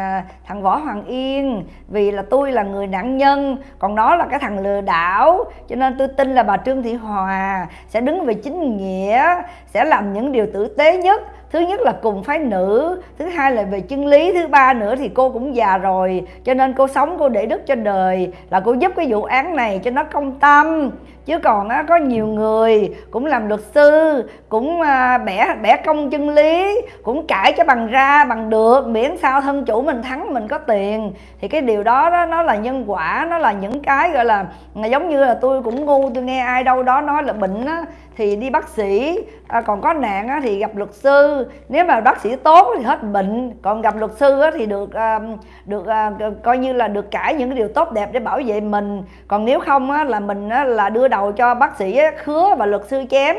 thằng võ hoàng yên. Vì là tôi là người nạn nhân còn nó là cái thằng lừa đảo. Cho nên tôi tin là bà trương thị hòa sẽ đứng về chính nghĩa sẽ làm những điều tử tế nhất thứ nhất là cùng phái nữ, thứ hai là về chân lý, thứ ba nữa thì cô cũng già rồi, cho nên cô sống cô để đức cho đời, là cô giúp cái vụ án này cho nó công tâm chứ còn á, có nhiều người cũng làm luật sư cũng à, bẻ bẻ công chân lý cũng cãi cho bằng ra bằng được miễn sao thân chủ mình thắng mình có tiền. Thì cái điều đó, đó nó là nhân quả nó là những cái gọi là à, giống như là tôi cũng ngu tôi nghe ai đâu đó nói là bệnh á thì đi bác sĩ. À, còn có nạn á, thì gặp luật sư. Nếu mà bác sĩ tốt thì hết bệnh còn gặp luật sư á, thì được à, được à, coi như là được cãi những cái điều tốt đẹp để bảo vệ mình. Còn nếu không á, là mình á, là đưa đầu cho bác sĩ khứa và luật sư chém.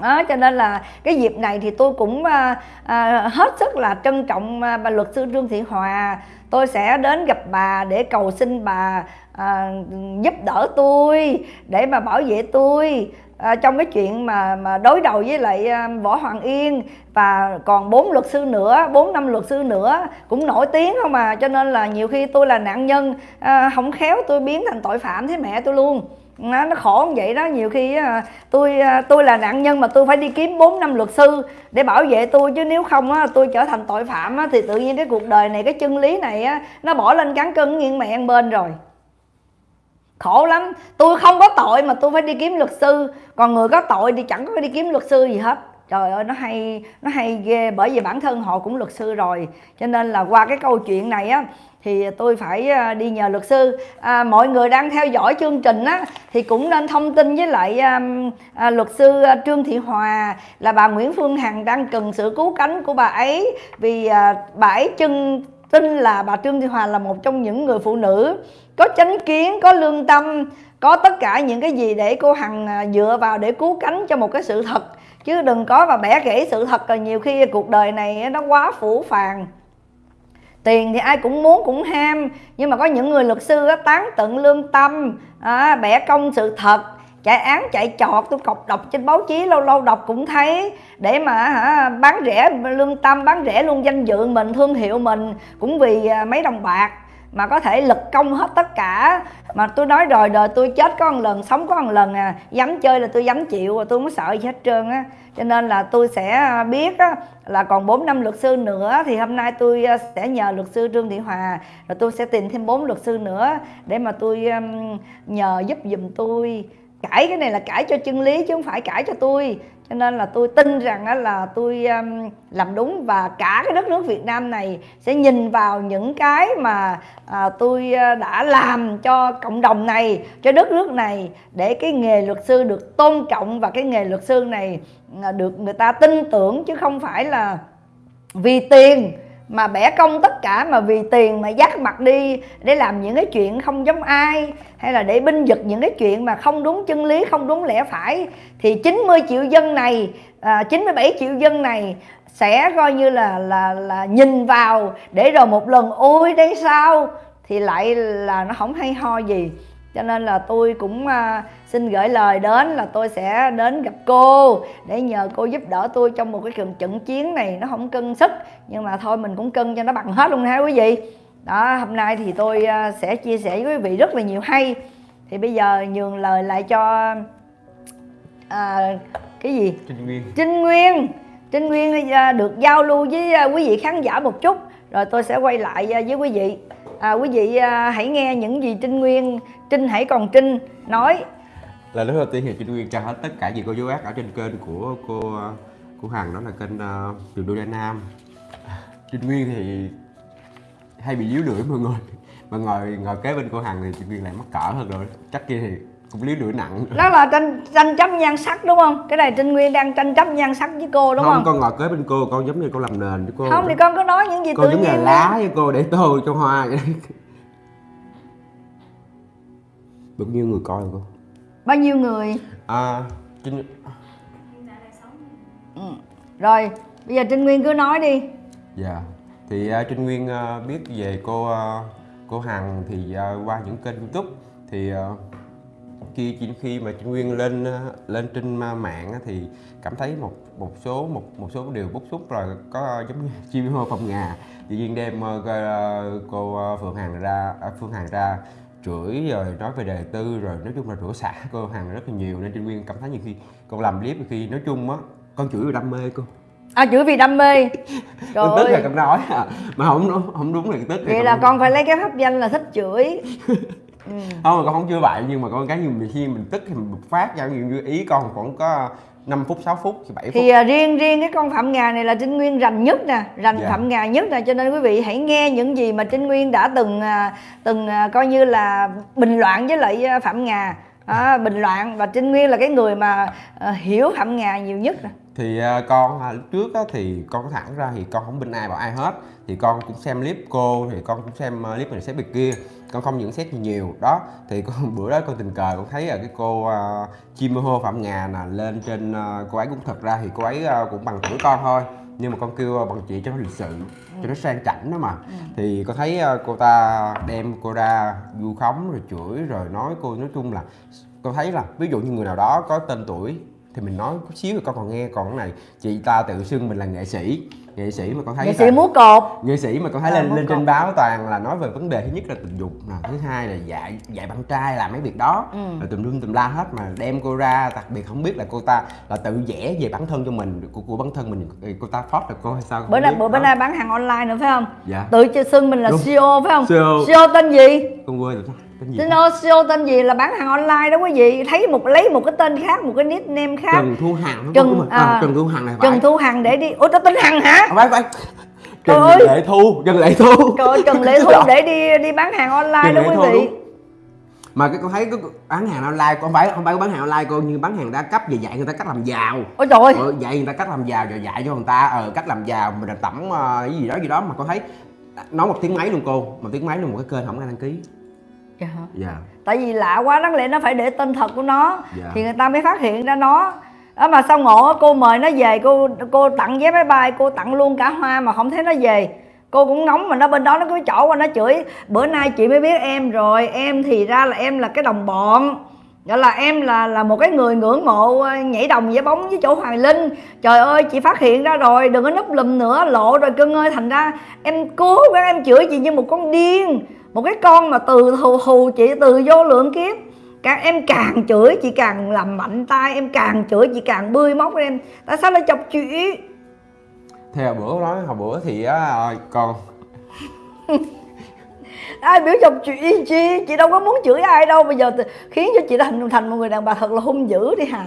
Đó, cho nên là cái dịp này thì tôi cũng à, à, hết sức là trân trọng à, bà luật sư Trương Thị Hòa. Tôi sẽ đến gặp bà để cầu xin bà à, giúp đỡ tôi để mà bảo vệ tôi à, trong cái chuyện mà mà đối đầu với lại à, võ hoàng yên. Và còn bốn luật sư nữa bốn năm luật sư nữa cũng nổi tiếng không mà cho nên là nhiều khi tôi là nạn nhân à, không khéo tôi biến thành tội phạm thế mẹ tôi luôn nó, nó khổ như vậy đó. Nhiều khi á, tôi à, tôi là nạn nhân mà tôi phải đi kiếm 4 năm luật sư để bảo vệ tôi. Chứ nếu không á, tôi trở thành tội phạm á, thì tự nhiên cái cuộc đời này cái chân lý này á, nó bỏ lên cán cân nghiêng mẹ ăn bên rồi. Khổ lắm. Tôi không có tội mà tôi phải đi kiếm luật sư. Còn người có tội thì chẳng có đi kiếm luật sư gì hết trời ơi nó hay nó hay ghê. Bởi vì bản thân họ cũng luật sư rồi. Cho nên là qua cái câu chuyện này á thì tôi phải à, đi nhờ luật sư. À, mọi người đang theo dõi chương trình á thì cũng nên thông tin với lại à, à, luật sư à, Trương Thị Hòa là bà Nguyễn Phương Hằng đang cần sự cứu cánh của bà ấy. Vì à, bà ấy chân tin là bà Trương Thị Hòa là một trong những người phụ nữ có chánh kiến có lương tâm có tất cả những cái gì để cô Hằng à, dựa vào để cứu cánh cho một cái sự thật chứ đừng có mà bẻ gãy sự thật là nhiều khi cuộc đời này nó quá phủ phàng. Tiền thì ai cũng muốn cũng ham nhưng mà có những người luật sư á, tán tận lương tâm à, bẻ công sự thật chạy án chạy trọt tôi cọc đọc trên báo chí lâu lâu đọc cũng thấy để mà hả bán rẻ lương tâm bán rẻ luôn danh dự mình thương hiệu mình cũng vì à, mấy đồng bạc mà có thể lực công hết tất cả. Mà tôi nói rồi đời tôi chết có một lần sống có một lần à. Dám chơi là tôi dám chịu và tôi không sợ gì hết trơn á. Cho nên là tôi sẽ à, biết á, là còn 4 năm luật sư nữa thì hôm nay tôi à, sẽ nhờ luật sư Trương Thị Hòa. Rồi tôi sẽ tìm thêm bốn luật sư nữa để mà tôi um, nhờ giúp giùm tôi. Cãi cái này là cãi cho chân lý chứ không phải cãi cho tôi cho nên là tôi tin rằng là tôi làm đúng và cả cái đất nước Việt Nam này sẽ nhìn vào những cái mà à, tôi đã làm cho cộng đồng này, cho đất nước này để cái nghề luật sư được tôn trọng và cái nghề luật sư này à, được người ta tin tưởng chứ không phải là vì tiền mà bẻ cong tất cả mà vì tiền mà dắt mặt đi để làm những cái chuyện không giống ai hay là để binh vực những cái chuyện mà không đúng chân lý không đúng lẽ phải thì 90 triệu dân này à, 97 triệu dân này sẽ coi như là là là nhìn vào để rồi một lần ôi đây sao? Thì lại là nó không hay ho gì cho nên là tôi cũng à, xin gửi lời đến là tôi sẽ đến gặp cô để nhờ cô giúp đỡ tôi trong một cái trận trận chiến này. Nó không cân sức nhưng mà thôi mình cũng cân cho nó bằng hết luôn ha quý vị. Đó hôm nay thì tôi à, sẽ chia sẻ với quý vị rất là nhiều hay. Thì bây giờ nhường lời lại cho à, cái gì? Trinh Nguyên. Trinh Nguyên. Trinh Nguyên à, được giao lưu với quý vị khán giả một chút. Rồi tôi sẽ quay lại với quý vị. À, quý vị hãy nghe những gì Trinh Nguyên Trinh hãy còn Trinh nói. Là lúc đầu tiên thì Trinh Nguyên trao hết tất cả gì cô dấu ác ở trên kênh của cô cô Hằng đó là kênh uh, Đường Đô Đa Nam. Trinh Nguyên thì hay bị líu lưỡi mọi người. Mà ngồi ngồi kế bên cô Hằng thì Trinh Nguyên lại mắc cỡ hơn rồi. Chắc kia thì cũng líu lưỡi nặng. Đó là tranh tranh chấp nhan sắc đúng không? Cái này Trinh Nguyên đang tranh chấp nhan sắc với cô đúng không, không, con ngồi kế bên cô con giống như cô làm nền với cô. Không thì con cứ nói những gì con tự giống là nhiên lá lá với cô để tô cho hoa vậy bao nhiêu người coi rồi cô bao nhiêu người? À Trinh ừ. rồi bây giờ Trinh Nguyên cứ nói đi. Dạ. Thì uh, Trinh Nguyên uh, biết về cô uh, cô Hằng thì uh, qua những kênh youtube Thì uh, khi khi- khi mà Trinh Nguyên lên uh, lên trên uh, mạng á, thì cảm thấy một một số một một số điều bức xúc rồi có uh, giống như [LAUGHS] chim hô phòng ngà. Tự nhiên đem uh, cô- uh, cô uh, Phương Hằng ra uh, Phương Hằng ra chửi rồi nói về đời tư rồi nói chung là rửa xả cô Hằng rất là nhiều. Nên Trinh Nguyên cảm thấy nhiều khi con làm clip khi nói chung á con chửi vì đam mê cô. À chửi vì đam mê. [LAUGHS] Trời con tức là con nói à. mà không đúng không đúng là tức vậy là con phải lấy cái pháp danh là thích chửi. Ừ. [LAUGHS] không mà con không chưa vậy nhưng mà con cái nhiều khi mình tức thì mình bộc phát ra. Nhiều như ý con khoảng có 5 phút 6 phút thì 7 phút. thì à, riêng riêng cái con phạm ngà này là trinh nguyên rành nhất nè rành Dạ. phạm ngà nhất nè cho nên quý vị hãy nghe những gì mà trinh nguyên đã từng à, từng à, coi như là bình loạn với lại à, phạm ngà. À, bình loạn và trinh nguyên là cái người mà à, hiểu phạm ngà nhiều nhất nè. Thì uh, con uh, lúc trước á, thì con thẳng ra thì con không bin ai bảo ai hết. Thì con cũng xem clip cô thì con cũng xem uh, clip này xét việc kia con không nhận xét gì nhiều. Đó thì con [LAUGHS] bữa đó con tình cờ con thấy là cái cô uh, chim hô phạm ngà nè lên trên uh, cô ấy cũng thật ra thì cô ấy uh, cũng bằng tuổi con thôi nhưng mà con kêu bằng chị cho nó lịch sự cho nó sang chảnh đó mà. Thì con thấy cô ta đem cô ra vu khống rồi chửi rồi nói cô nói chung là con thấy là ví dụ như người nào đó có tên tuổi thì mình nói chút xíu thì con còn nghe còn cái này chị ta tự xưng mình là nghệ sĩ nghệ sĩ mà con thấy nghệ là- sĩ múa cột. Nghệ sĩ mà con thấy À, lên lên trên báo toàn là nói về vấn đề thứ nhất là tình dục nè thứ hai là dạy dạy bạn trai làm mấy việc đó. Ừ. rồi tùm lum tùm la hết mà đem cô ra đặc biệt không biết là cô ta là tự vẽ về bản thân cho mình của, của bản thân mình cô ta phót được cô hay sao bữa nay bữa bữa nay bán hàng online nữa phải không? Dạ. Tự xưng mình là Đúng. CEO phải không? CEO. CEO tên gì? Con quên rồi tên gì CEO tên gì là bán hàng online đó quý vị. Thấy một lấy một cái tên khác một cái nickname khác. Trần Thu Hằng Trần- à, à, Trần Thu Hằng này phải. Trần Thu Hằng để đi. Ủa tao tên Hằng hả? À, phải phải. Trời Trần ơi. Lệ Thu Trần Lệ Thu. Trời ơi, Trần Lệ Thu [LAUGHS] để đi đi bán hàng online Trần đó quý vị. đúng. mà cái con thấy cái bán hàng online con phải không phải bán hàng online cô như bán hàng đa cấp về dạy người ta cách làm giàu. Ôi trời ơi. Ờ, dạy người ta cách làm giàu rồi dạy cho người ta ờ, cách làm giàu mình là tẩm cái gì đó gì đó. Mà con thấy nói một tiếng mấy luôn cô một tiếng mấy luôn một cái kênh không ai đăng ký Dạ. Dạ. Tại vì lạ quá đáng lẽ nó phải để tên thật của nó. Dạ. thì người ta mới phát hiện ra nó. Đó mà sao ngộ cô mời nó về cô cô tặng vé máy bay cô tặng luôn cả hoa mà không thấy nó về. Cô cũng ngóng mà nó bên đó nó cứ trỏ qua nó chửi bữa nay chị mới biết em rồi em thì ra là em là cái đồng bọn. Gọi là em là là một cái người ngưỡng mộ ờ, nhảy đồng với bóng với chỗ Hoài Linh. Trời ơi chị phát hiện ra rồi đừng có núp lùm nữa lộ rồi cưng ơi thành ra em cố gắng em chửi chị như một con điên một cái con mà từ thù thù chị từ vô lượng kiếp. Càng em càng chửi chị càng làm mạnh tay em càng chửi chị càng bươi móc em. Tại sao lại chọc chị? Thì hồi bữa nói hồi bữa thì á con [LAUGHS] ai biểu chọc chị chi? Chị đâu có muốn chửi ai đâu. Bây giờ thì khiến cho chị thành thành một người đàn bà thật là hung dữ đi hà.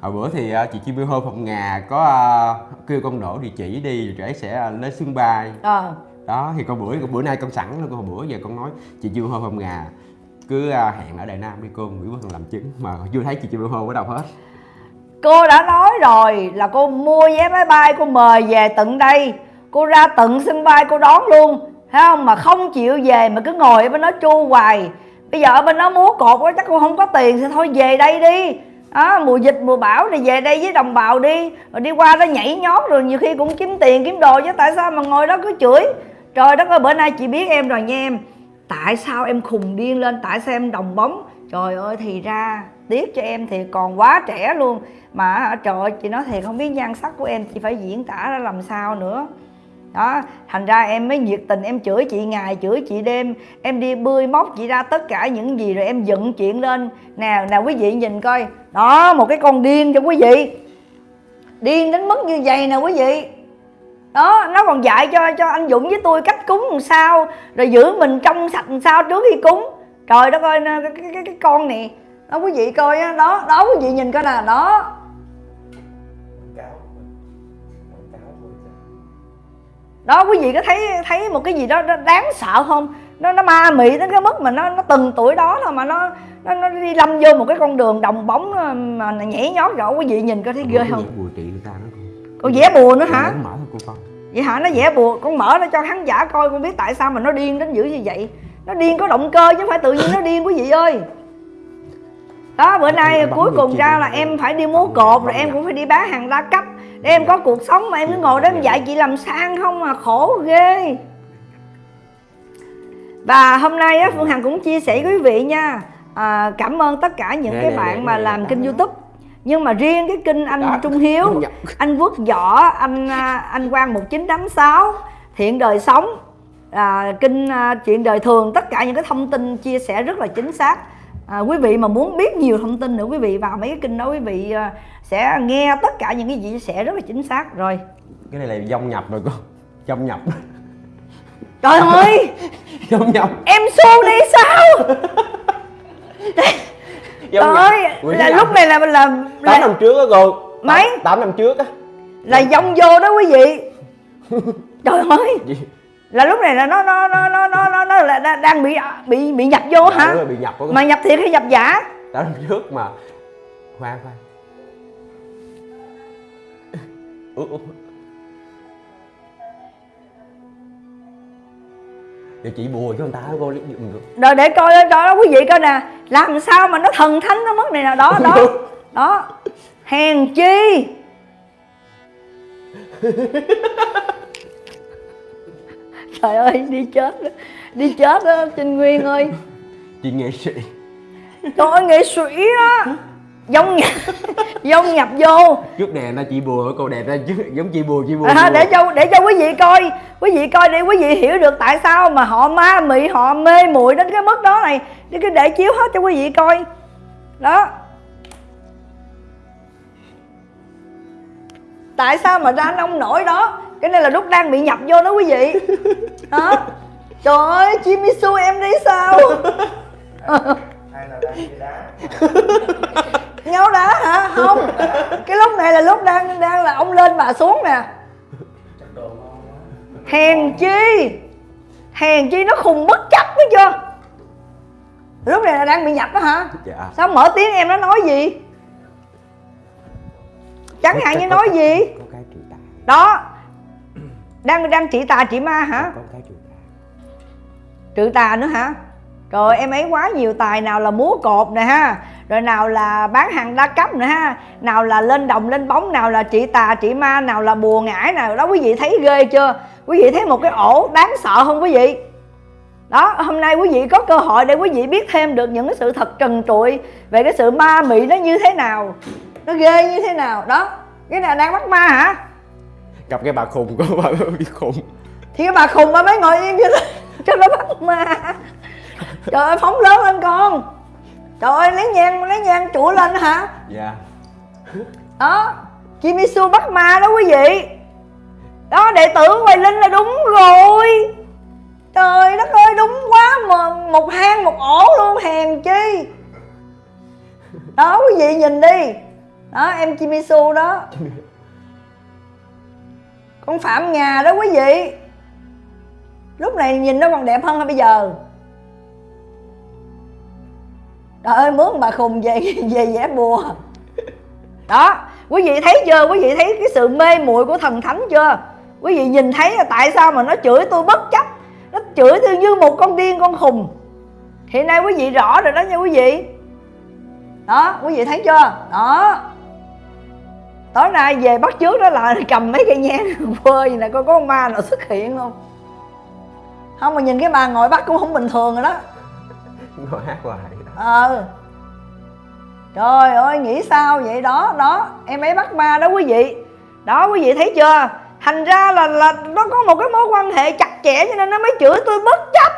Hồi bữa thì ờ, chị Chim Biêu Hô Phòng Ngà có ờ, kêu con đổ địa chỉ đi rồi trẻ sẽ ờ, lên sân bay. Ờ đó thì con bữa bữa nay con sẵn luôn con bữa giờ con nói chị chưa hô phòng gà. Cứ à, hẹn ở Đại Nam đi cô Nguyễn Văn làm chứng mà chưa thấy chị chưa hô ở đâu hết. Cô đã nói rồi là cô mua vé máy bay cô mời về tận đây. Cô ra tận sân bay cô đón luôn. Thấy không? Mà không chịu về mà cứ ngồi ở bên đó chu hoài. Bây giờ ở bên đó múa cột quá chắc cô không có tiền thì thôi về đây đi. Đó, mùa dịch mùa bão này về đây với đồng bào đi. Rồi đi qua đó nhảy nhót rồi nhiều khi cũng kiếm tiền kiếm đồ chứ tại sao mà ngồi đó cứ chửi? Trời đất ơi, bữa nay chị biết em rồi nha em. Tại sao em khùng điên lên, tại sao em đồng bóng? Trời ơi, thì ra tiếc cho em thì còn quá trẻ luôn. Mà trời ơi, chị nói thiệt, không biết nhan sắc của em, chị phải diễn tả ra làm sao nữa. Đó, thành ra em mới nhiệt tình, em chửi chị ngày, chửi chị đêm. Em đi bươi móc chị ra tất cả những gì rồi em dựng chuyện lên. Nào nào quý vị nhìn coi. Đó, một cái con điên cho quý vị. Điên đến mức như vậy nè, quý vị đó nó còn dạy cho cho anh Dũng với tôi cách cúng làm sao rồi giữ mình trong sạch làm sao trước khi cúng. Trời đất ơi cái, cái, cái, cái con này đó quý vị coi á đó đó quý vị nhìn coi nè đó. Đó quý vị có thấy thấy một cái gì đó, đó đáng sợ không? Nó nó ma mị đến cái mức mà nó nó từng tuổi đó thôi mà nó nó, nó đi lâm vô một cái con đường đồng bóng ờ, mà nhảy nhót rõ quý vị nhìn có thấy ghê không? con vẽ bùa nữa hả Con con. Vậy hả? Nó vẽ bùa con mở ra cho khán giả coi con biết tại sao mà nó điên đến dữ như vậy. Nó điên có động cơ chứ không phải tự nhiên nó điên quý vị ơi. Đó bữa nay cuối cùng ra là em phải đi múa cột rồi em được. cũng phải đi bán hàng đa cấp. Để em có cuộc sống mà em cứ ngồi đó em dạy chị làm sang không mà khổ ghê. Và hôm nay á phương hằng cũng chia sẻ với quý vị nha. À, cảm ơn tất cả những cái bạn mà làm kênh youtube nhưng mà riêng cái kênh anh Đó. Trung Hiếu Nhập. anh Quốc Võ anh à, anh Quang 1986 Thiện đời sống à, kênh à, chuyện đời thường tất cả những cái thông tin chia sẻ rất là chính xác. À, quý vị mà muốn biết nhiều thông tin nữa quý vị vào mấy cái kênh đó quý vị à, sẽ nghe tất cả những cái gì chia sẻ rất là chính xác. Rồi. Cái này là dông nhập rồi cô. Dông nhập. Trời ơi! [LAUGHS] Dông nhập. Em xu đi sao [LAUGHS] nhập. ơi là lúc này là là tám năm trước á cô. Mấy? Tám- tám năm trước á. Là dông vô đó quý vị. [LAUGHS] Trời ơi. Là lúc này là nó nó nó nó nó nó, nó là đang- bị bị bị nhập vô Dạ, hả? bị nhập mà nhập thiệt hay nhập giả? Đó năm trước mà. Khoan khoan. Ủa, ủa. Giờ chị bùa cho người ta cô lấy giùm được. Rồi để coi đó quý vị coi nè làm sao mà nó thần thánh nó mất này nè đó đó. [LAUGHS] Đó. Hèn chi? [LAUGHS] Trời ơi đi chết đó. đi chết đó trinh nguyên ơi. Chị nghệ sĩ. Trời ơi nghệ sĩ á [LAUGHS] nhập dông nhập vô. Trước đèn ra chị bùa cô đẹp ra chứ giống chị bùa chị bùa, à, để cho để cho quý vị coi quý vị coi để quý vị hiểu được tại sao mà họ ma mị họ mê muội đến cái mức đó này. Để cái để chiếu hết cho quý vị coi. Đó. Tại sao mà ra nông nổi đó? Cái này là lúc đang bị nhập vô đó quý vị. [LAUGHS] Đó trời ơi Jimisu em đi sao [LAUGHS] hay là đang đi đá? [LAUGHS] Nhau đá hả? Không. Cái lúc này là lúc đang đang là ông lên bà xuống nè. Chắc đồ ngon quá. Hèn chi? Hèn chi nó khùng bất chấp biết chưa? Lúc này là đang bị nhập đó hả? Dạ. Sao mở tiếng em nó nói gì? Chẳng hạn như nói gì? Đó. Đang đang trị tà trị ma hả? Trừ tà nữa hả rồi em ấy quá nhiều tài nào là múa cột nè ha rồi nào là bán hàng đa cấp nữa ha nào là lên đồng lên bóng nào là trị tà trị ma nào là bùa ngải nào đó quý vị thấy ghê chưa? Quý vị thấy một cái ổ đáng sợ không quý vị? Đó hôm nay quý vị có cơ hội để quý vị biết thêm được những cái sự thật trần trụi về cái sự ma mị nó như thế nào. Nó ghê như thế nào đó. Cái này đang bắt ma hả? Gặp cái bà khùng có bà [LAUGHS] bị khùng. Thì cái bà khùng bà mới ngồi nó, [LAUGHS] cho nó bắt ma trời ơi phóng lớn lên con. Trời ơi lấy nhang lấy nhang chủa lên hả? Dạ. Đó Chimisu bắt ma đó quý vị. Đó đệ tử Hoài Linh là đúng rồi. Trời đất ơi đúng quá mà một hang một ổ luôn hèn chi. Đó quý vị nhìn đi. Đó em Chimisu đó. Con Phạm Nga đó quý vị. Lúc này nhìn nó còn đẹp hơn hay bây giờ trời ơi, mướn bà khùng về [LAUGHS] về vẽ bùa. Đó, quý vị thấy chưa? Quý vị thấy cái sự mê muội của thần thánh chưa? Quý vị nhìn thấy là tại sao mà nó chửi tôi bất chấp? Nó chửi tôi như một con điên, con khùng. Hiện nay quý vị rõ rồi đó nha quý vị. Đó, quý vị thấy chưa? Đó. Tối nay về bắt trước đó là [LAUGHS] cầm mấy cây nhang [LAUGHS] phơi gì nè, coi có con ma nào xuất hiện không? Không, mà nhìn cái bà ngồi bắt cũng không bình thường rồi đó. Ngồi hát hoài ờ. Trời ơi, nghĩ sao vậy? Đó đó, em ấy bắt ma đó quý vị. Đó, quý vị thấy chưa? Thành ra là là nó có một cái mối quan hệ chặt chẽ cho nên nó mới chửi tôi bất chấp.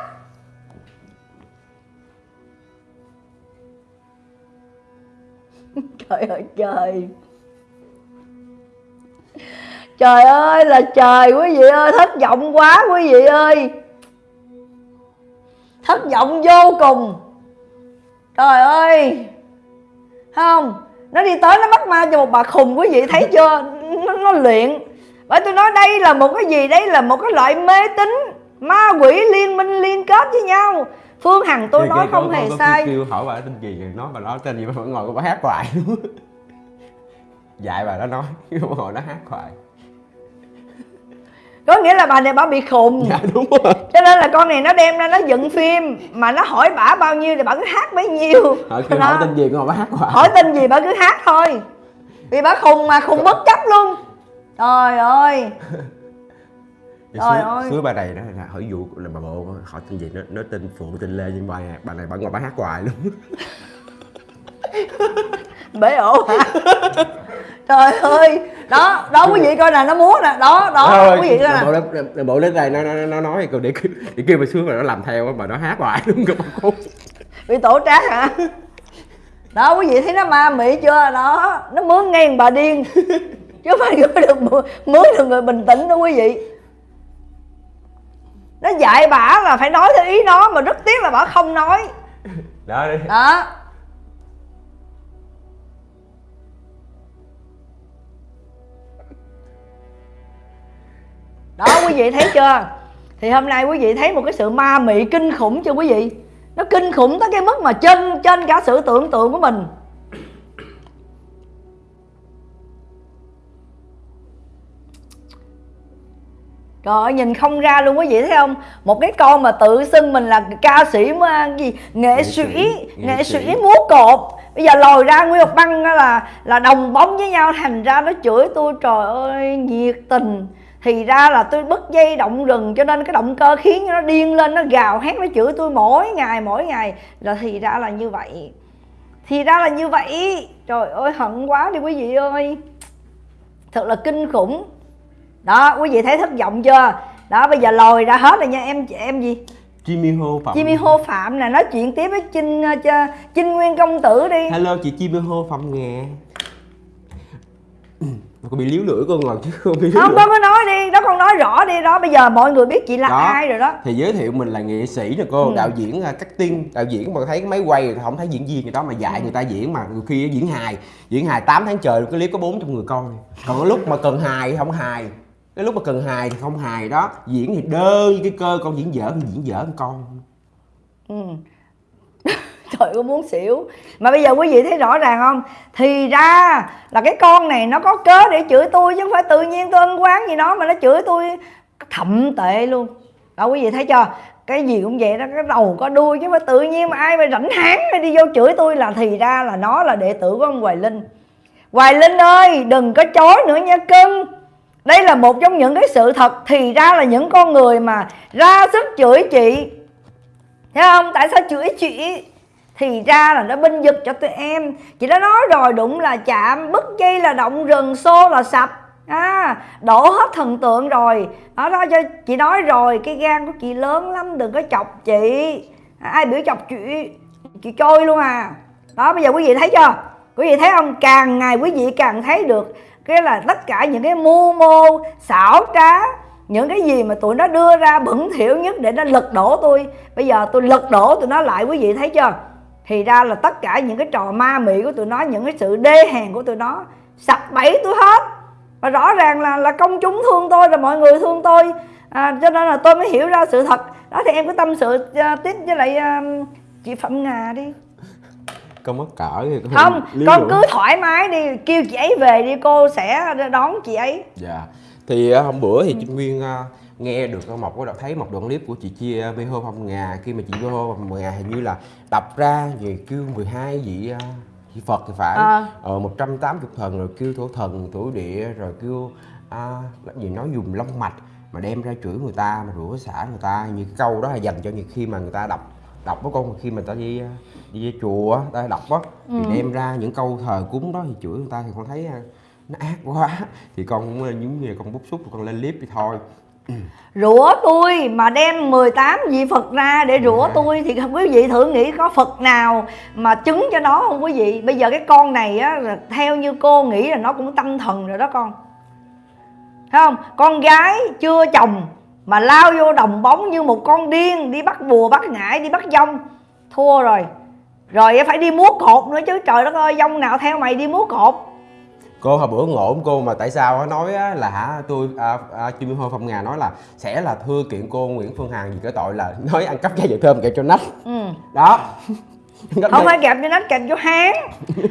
[LAUGHS] Trời ơi, trời. Trời ơi, là trời quý vị ơi, thất vọng quá quý vị ơi. Thất vọng vô cùng trời ơi! Không nó đi tới nó bắt ma cho một bà khùng quý vị thấy chưa? Nó, nó luyện. Bởi tôi nói đây là một cái gì? Đây là một cái loại mê tín ma quỷ liên minh liên kết với nhau. Phương hằng tôi Thì nói không hề sai. kêu hỏi bà tên gì rồi nói bà nói tên gì vẫn ngồi bà hát hoài [LAUGHS] dạy bà đó nói [LAUGHS] ngồi nó hát hoài có nghĩa là bà này bà bị khùng. Dạ đúng rồi. Cho nên là con này nó đem ra nó dựng phim mà nó hỏi bả bao nhiêu thì bả cứ hát bấy nhiêu. Hỏi kêu Đó. hỏi tên gì ngồi bà hát hoài. Hỏi tên gì bà cứ hát thôi. Vì bà khùng mà khùng bất chấp luôn. Trời ơi. [LAUGHS] Trời ơi. xưa bà này đó là hỏi vụ là bà bộ hỏi tên gì nó nó tên phụ tên lê nhưng bà bà này bà ngồi bà hát hoài luôn. [LAUGHS] Bể ổ. hả [LAUGHS] trời ơi. Đó đó quý vị coi nè nó múa nè. Đó đó Thôi, quý vị coi bộ nè. lên là bộ lên đây nó nó nó nói để kêu- để kêu bà xuống mà nó làm theo á, mà nó hát hoài bà khốn bị tổ trác hả? Đó quý vị thấy nó ma mị chưa? Đó nó mướn ngay bà điên. [LAUGHS] Chứ không phải gửi được mướn mướn được người bình tĩnh đâu quý vị. Nó dạy bả là phải nói theo ý nó mà rất tiếc là bả không nói. Đó đi. Đó đó quý vị thấy chưa thì hôm nay quý vị thấy một cái sự ma mị kinh khủng chưa quý vị nó kinh khủng tới cái mức mà trên trên cả sự tưởng tượng của mình Trời ơi, nhìn không ra luôn quý vị thấy không? Một cái con mà tự xưng mình là ca sĩ mà gì nghệ, sĩ, nghệ sĩ múa cột. Bây giờ lòi ra Nguyên Ngọc Băng là là đồng bóng với nhau thành ra nó chửi tôi trời ơi nhiệt tình. Thì ra là tôi bứt dây động rừng cho nên cái động cơ khiến cho nó điên lên nó gào hét nó chửi tôi mỗi ngày mỗi ngày. Là thì ra là như vậy. Thì ra là như vậy. Trời ơi hận quá đi quý vị ơi. Thật là kinh khủng. Đó quý vị thấy thất vọng chưa? Đó bây giờ lòi ra hết rồi nha. Em em gì? Jimmy Ho Phạm. Jimmy Hô Phạm nè. Nói chuyện tiếp với Trinh ờ, cho Trinh Nguyên công tử đi. Hello chị Jimmy Ho Phạm nghe có bị liếu lưỡi con ngồi chứ [LAUGHS] không bị liếu không con có nói đi đó con nói rõ đi đó bây giờ mọi người biết chị là Đó. ai rồi đó thì giới thiệu mình là nghệ sĩ nè cô Ừ. đạo diễn uh, cắt tiên đạo diễn mà thấy cái máy quay thì không thấy diễn viên gì đó mà Ừ. dạy người ta diễn mà nhiều khi diễn hài diễn hài 8 tháng trời cái clip có 400 người coi còn cái lúc mà cần hài thì không hài cái lúc mà cần hài thì không hài đó diễn thì đơ như cái cơ con diễn dở thì diễn dở con con ừ trời ơi, muốn xỉu. Mà bây giờ quý vị thấy rõ ràng không? Thì ra là cái con này nó có cớ để chửi tôi chứ không phải tự nhiên tôi ân quán gì đó mà nó chửi tôi thậm tệ luôn. Đó, quý vị thấy chưa? Cái gì cũng vậy đó, cái đầu có đuôi chứ mà tự nhiên mà ai mà rảnh háng mà đi vô chửi tôi là thì ra là nó là đệ tử của ông Hoài Linh. Hoài Linh ơi, đừng có chối nữa nha cưng. Đây là một trong những cái sự thật, thì ra là những con người mà ra sức chửi chị. Thấy không? Tại sao chửi chị? Thì ra là nó binh vực cho tụi em. Chị đã nói rồi đụng là chạm bất dây là động rừng xô là sập. À, Đổ hết thần tượng rồi. Đó đó cho chị nói rồi Cái gan của chị lớn lắm Đừng có chọc chị. À, Ai biểu chọc chị Chị trôi luôn à. Đó bây giờ quý vị thấy chưa? Quý vị thấy không? Càng ngày quý vị càng thấy được Cái là tất cả những cái mưu mô xảo trá những cái gì mà tụi nó đưa ra bẩn thỉu nhất để nó lật đổ tôi. Bây giờ tôi lật đổ tụi nó lại quý vị thấy chưa? Thì ra là tất cả những cái trò ma mị của tụi nó những cái sự đê hèn của tụi nó sập bẫy tôi hết. Và rõ ràng là là công chúng thương tôi là mọi người thương tôi. À, cho nên là tôi mới hiểu ra sự thật. Đó thì em cứ tâm sự uh, tiếp với lại à, chị Phạm Ngà đi. Con mất cỡ thì không liếu con cứ thoải mái đi kêu chị ấy về đi cô sẽ đón chị ấy. Dạ. Thì uh, hôm bữa thì Trinh Nguyên uh, nghe được một đoạn thấy một đoạn clip của chị Chia Bê Hô Phong Ngà khi mà chị Bê Hô Phong Ngà hình như là đập ra về kêu 12 vị uh, vị Phật thì phải. À. ờ 180 thần rồi kêu thổ thần thổ địa rồi kêu à, gì nói dùng long mạch mà đem ra chửi người ta mà rủa xả người ta. Như cái câu đó là dành cho những khi mà người ta đọc đọc đó con khi mà ta đi uh, đi chùa ta đọc á thì đem ra những câu thờ cúng đó thì chửi người ta thì con thấy uh, nó ác quá. [LAUGHS] Thì con cũng giống như con bức xúc con lên clip thì thôi rủa tôi mà đem 18 vị Phật ra để rủa tôi thì quý vị thử nghĩ có Phật nào mà chứng cho nó không quý vị? Bây giờ cái con này á là theo như cô nghĩ là nó cũng tâm thần rồi đó con. Thấy không? Con gái chưa chồng mà lao vô đồng bóng như một con điên đi bắt bùa bắt ngải đi bắt dông. Thua rồi. Rồi phải đi múa cột nữa chứ trời đất ơi dông nào theo mày đi múa cột cô hồi bữa ngộ cô mà tại sao á, nói á, là hả tôi à, à, Minh Hô Phong Ngà nói là sẽ là thưa kiện cô Nguyễn Phương Hằng vì cái tội là [LAUGHS] nói ăn cắp chai dầu thơm kẹo cho nách. Ừ. đó. [LAUGHS] Không phải kẹp cho nách kẹp cho háng.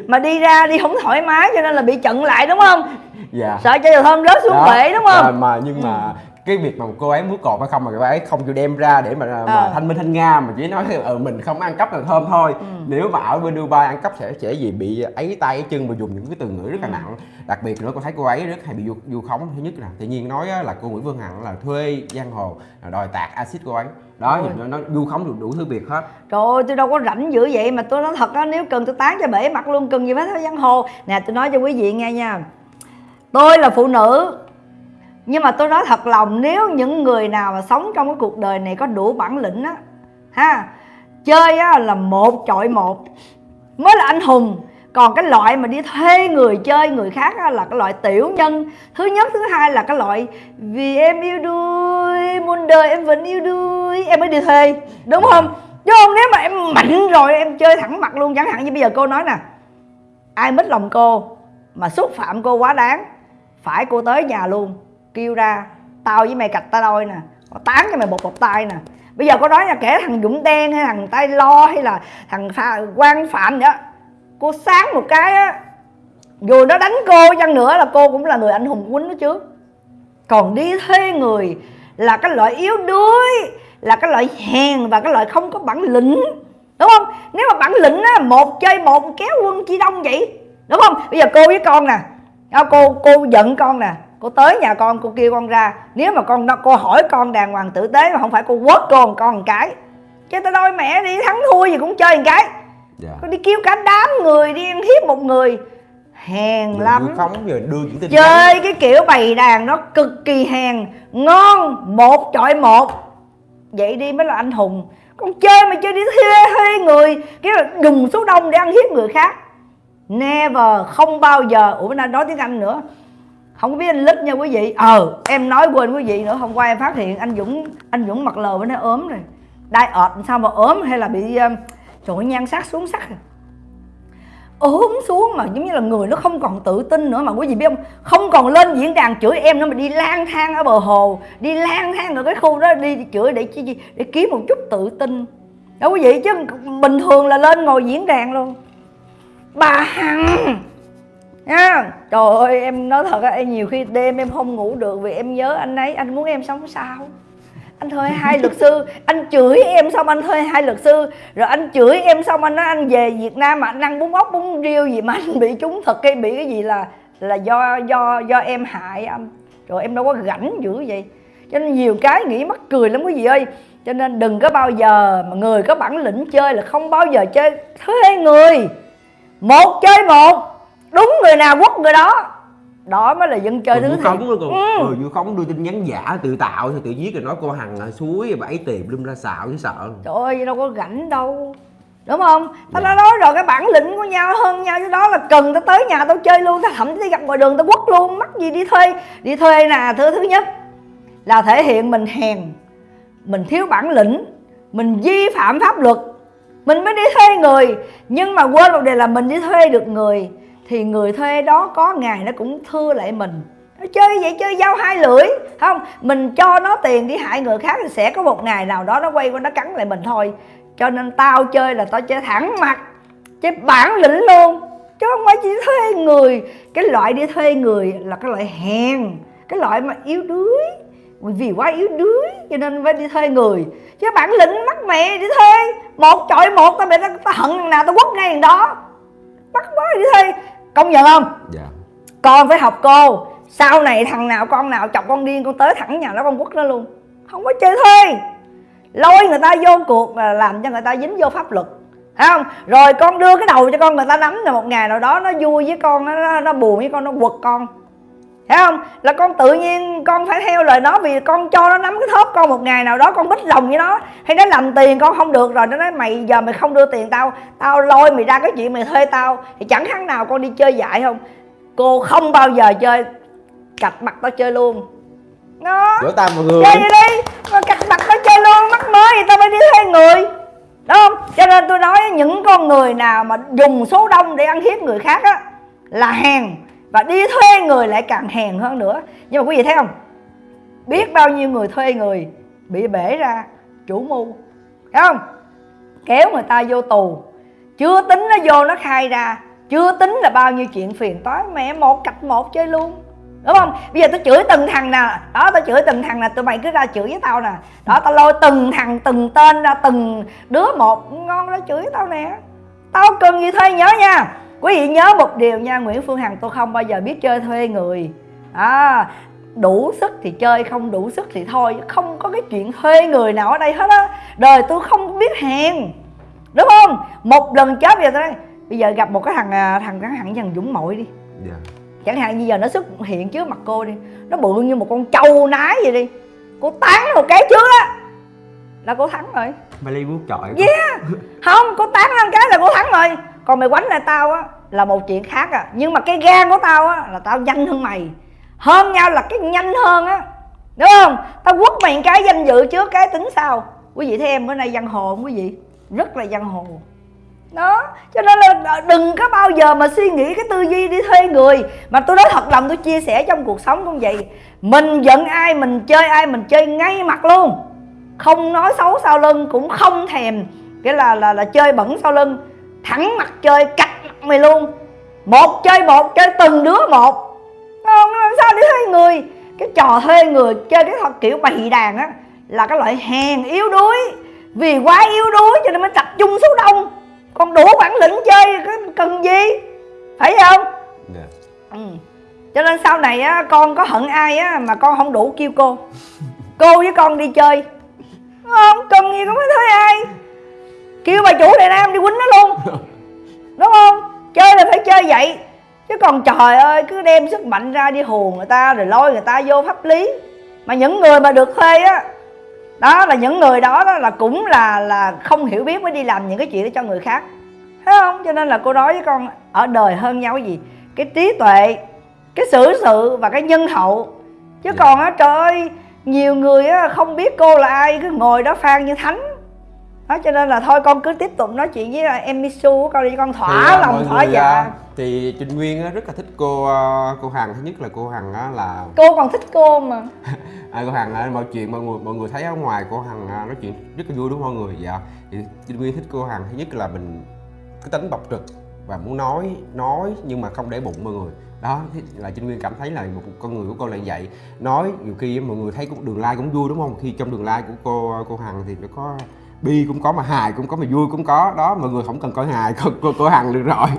Mà đi ra đi không thoải mái cho nên là bị chận lại đúng không? Dạ. Sợ cho dầu thơm rớt xuống Đó. bể đúng không? À, mà nhưng mà cái việc mà cô ấy muốn cột hay không mà cô ấy không chịu đem ra để mà, mà Ờ. thanh minh thanh nga mà chỉ nói ừ, mình không ăn cắp dầu thơm thôi. Ừ. nếu mà ở bên Dubai ăn cắp sẽ sẽ gì? Bị ấy tay ấy chân và dùng những cái từ ngữ rất là nặng. Đặc biệt nữa con thấy cô ấy rất hay bị vu, vu khống. Thứ nhất là tự nhiên nói á, là cô Nguyễn Phương Hằng là thuê giang hồ là đòi tạt axit cô ấy. Đó thì nó, nó vu khống được đủ thứ việc hết. Trời ơi tôi đâu có rảnh dữ vậy mà tôi nói thật á nếu cần tôi tán cho bể mặt luôn cần gì phải theo giang hồ. Nè tôi nói cho quý vị nghe nha. Tôi là phụ nữ nhưng mà tôi nói thật lòng nếu những người nào mà sống trong cái cuộc đời này có đủ bản lĩnh á ha chơi á là một chọi một mới là anh hùng. Còn cái loại mà đi thuê người chơi người khác á, là cái loại tiểu nhân. Thứ nhất thứ hai là cái loại vì em yêu đuôi muôn đời em vẫn yêu đuôi em mới đi thuê đúng không? Chứ không nếu mà em mạnh rồi em chơi thẳng mặt luôn chẳng hạn như bây giờ cô nói nè ai mít lòng cô mà xúc phạm cô quá đáng phải cô tới nhà luôn kêu ra tao với mày cạch tao đôi nè Tao tán cho mày một bọc tay nè. Bây giờ có nói là kể thằng dũng đen hay thằng tay lo hay là thằng pha, quan phạm nữa cô sáng một cái á dù nó đánh cô chăng nữa là cô cũng là người anh hùng quýnh nó trước còn đi thuê người là cái loại yếu đuối là cái loại hèn và cái loại không có bản lĩnh đúng không? Nếu mà bản lĩnh á một chơi một kéo quân chi đông vậy đúng không? Bây giờ cô với con nè à, cô cô giận con nè cô tới nhà con cô kêu con ra. Nếu mà con cô hỏi con đàng hoàng tử tế mà không phải cô quất con con một cái chứ tao đôi mẹ đi thắng thua gì cũng chơi một cái. Dạ. Con đi kêu cả đám người đi ăn hiếp một người. Hèn Rồi lắm. khống rồi đưa những tin chơi cái kiểu bày đàn nó cực kỳ hèn. Ngon một chọi một. Vậy đi mới là anh hùng. Con chơi mà chơi đi thuê thuê người. Cái là đùng số đông để ăn hiếp người khác. Never không bao giờ. Ủa nay nói tiếng anh nữa không có biết anh lít nha quý vị. Ờ em nói quên quý vị nữa hôm qua em phát hiện anh dũng anh dũng mặt lờ bên nó ốm rồi. Đai ọt sao mà ốm hay là bị um, trời nhan sắc xuống sắc rồi ốm xuống mà giống như là người nó không còn tự tin nữa mà quý vị biết không? Không còn lên diễn đàn chửi em nữa mà đi lang thang ở bờ hồ đi lang thang ở cái khu đó đi chửi để chi chi để kiếm một chút tự tin. Đó quý vị chứ bình thường là lên ngồi diễn đàn luôn. Bà hằng! Nha trời ơi, em nói thật á, em nhiều khi đêm em không ngủ được vì em nhớ anh ấy. Anh muốn em sống sao? Anh thuê hai luật sư, anh chửi em xong anh thuê hai luật sư. Rồi anh chửi em xong anh nói anh về việt nam mà anh ăn bún ốc, bún riêu gì mà anh bị trúng thật. Cái bị cái gì là là do do do em hại anh. Rồi em đâu có rảnh dữ vậy. Cho nên nhiều cái nghĩ mắc cười lắm quý vị ơi. Cho nên đừng có bao giờ mà người có bản lĩnh chơi là không bao giờ chơi thuê người. Một chơi một đúng người nào quất người đó đó mới là dân chơi còn thứ thiệt nữa còn Ừ. ừ. vu khống đưa tin nhắn giả tự tạo thì tự viết rồi nói cô hằng là suối bẫy tiền lum ra xạo chứ sợ Trời ơi đâu có rảnh đâu Đúng không? Tao Dạ. đã nói rồi cái bản lĩnh của nhau hơn nhau chứ đó là cần tao tới nhà tao chơi luôn Tao thậm chí gặp ngoài đường tao quất luôn Mắc gì đi thuê Đi thuê nè thứ thứ nhất Là thể hiện mình hèn Mình thiếu bản lĩnh Mình vi phạm pháp luật Mình mới đi thuê người Nhưng mà quên một điều là mình đi thuê được người thì người thuê đó có ngày nó cũng thưa lại mình. Nó chơi vậy chơi dao hai lưỡi. Không mình cho nó tiền đi hại người khác thì sẽ có một ngày nào đó nó quay qua nó cắn lại mình thôi. Cho nên tao chơi là tao chơi thẳng mặt chơi bản lĩnh luôn. Chứ không phải chỉ thuê người. Cái loại đi thuê người là cái loại hèn cái loại mà yếu đuối. Vì quá yếu đuối cho nên phải đi thuê người. Chứ bản lĩnh mắc mẹ đi thuê. Một chọi một tao bị tao, tao hận nào tao quất ngay thằng đó. Bắt quá đi thuê công nhận không? Dạ. Con phải học cô. Sau này thằng nào con nào chọc con điên con tới thẳng nhà nó con quất nó luôn. Không có chơi thuê lôi người ta vô cuộc là làm cho người ta dính vô pháp luật. Thấy không? Rồi con đưa cái đầu cho con người ta nắm rồi một ngày nào đó nó vui với con nó, nó buồn với con nó quật con Thấy không? Là con tự nhiên con phải theo lời nó vì con cho nó nắm cái thớp con một ngày nào đó con bích lòng với nó. Hay nó làm tiền con không được rồi nó nói mày giờ mày không đưa tiền tao tao lôi mày ra cái chuyện mày thuê tao. Thì chẳng khác nào con đi chơi dại không? Cô không bao giờ chơi cạch mặt tao chơi luôn. Nó vỗ tay mọi người. Chơi đi đi. Mà cạch mặt tao chơi luôn mắc mới thì tao phải đi thuê người. Đúng không? Cho nên tôi nói những con người nào mà dùng số đông để ăn hiếp người khác á là hèn và đi thuê người lại càng hèn hơn nữa. Nhưng mà quý vị thấy không? Biết bao nhiêu người thuê người bị bể ra chủ mưu. Thấy không? Kéo người ta vô tù. Chưa tính nó vô nó khai ra. Chưa tính là bao nhiêu chuyện phiền toái. Mẹ một cạch một chơi luôn. Đúng không? Bây giờ tao chửi từng thằng nè. Đó, tao chửi từng thằng nè. Tụi mày cứ ra chửi với tao nè. Đó, tao lôi từng thằng, từng tên ra, từng đứa một. Ngon ra chửi tao nè. Tao cần gì thuê nhớ nha quý vị nhớ một điều nha nguyễn phương hằng tôi không bao giờ biết chơi thuê người. À đủ sức thì chơi không đủ sức thì thôi không có cái chuyện thuê người nào ở đây hết á. Đời tôi không biết hèn đúng không? Một lần chết bây giờ tôi nói bây giờ gặp một cái thằng à, thằng thằng thằng thằng dũng mội đi. Dạ. Chẳng hạn như giờ nó xuất hiện trước mặt cô đi nó bự như một con trâu nái vậy đi. Cô tán một cái trước á. Là cô thắng rồi. Mày lấy bút chọi. Yeah. Không cô tán một cái là cô thắng rồi còn mày quánh lại tao á, là một chuyện khác à. Nhưng mà cái gan của tao á, là tao nhanh hơn mày. Hơn nhau là cái nhanh hơn á. Đúng không? Tao quất mày cái danh dự trước cái tính sau. Quý vị thấy em bữa nay giang hồ không quý vị? Rất là giang hồ. Đó, cho nên là đừng có bao giờ mà suy nghĩ cái tư duy đi thuê người. Mà tôi nói thật lòng, tôi chia sẻ trong cuộc sống cũng vậy. Mình giận ai, mình chơi ai, mình chơi ngay mặt luôn. Không nói xấu sau lưng cũng không thèm. Cái là là là chơi bẩn sau lưng thẳng mặt chơi cạch mặt mày luôn. Một chơi một chơi từng đứa một. Không làm sao đi thuê người? Cái trò thuê người chơi cái thật kiểu bày đàn á là cái loại hèn yếu đuối. Vì quá yếu đuối cho nên mới tập trung số đông. Còn đủ bản lĩnh chơi cái cần gì? Phải không? Dạ. ừ. cho nên sau này á con có hận ai á mà con không đủ kêu cô. Cô với con đi chơi. Không cần gì cũng phải thuê ai kêu bà chủ đại nam đi quýnh nó luôn. [LAUGHS] Đúng không? Chơi là phải chơi vậy. Chứ còn trời ơi cứ đem sức mạnh ra đi hùa người ta rồi lôi người ta vô pháp lý. Mà những người mà được thuê á đó là những người đó, đó là cũng là là không hiểu biết mới đi làm những cái chuyện đó cho người khác. Thấy không? Cho nên là cô nói với con ở đời hơn nhau cái gì? Cái trí tuệ cái xử sự và cái nhân hậu. Chứ Dạ. còn á trời ơi nhiều người á không biết cô là ai cứ ngồi đó phan như thánh đó cho nên là thôi con cứ tiếp tục nói chuyện với em Misu của con đi con Thì, thỏa à, lòng thỏa dạ. à, thì Trinh Nguyên rất là thích cô à, cô Hằng. Thứ nhất là cô Hằng á, là cô còn thích cô mà. [LAUGHS] À, cô Hằng à, mọi chuyện mọi người mọi người thấy ở ngoài cô Hằng à, nói chuyện rất là vui đúng không mọi người? Dạ. Thì Trinh Nguyên thích cô Hằng thứ nhất là mình cái tính bộc trực và muốn nói nói nhưng mà không để bụng mọi người. Đó là Trinh Nguyên cảm thấy là một con người của cô là vậy. Nói nhiều khi mọi người thấy cũng đường like cũng vui đúng không? Khi trong đường like của cô cô Hằng thì nó có bi cũng có mà hài cũng có mà vui cũng có đó mọi người không cần coi hài cô cô, cô Hằng được rồi [LAUGHS]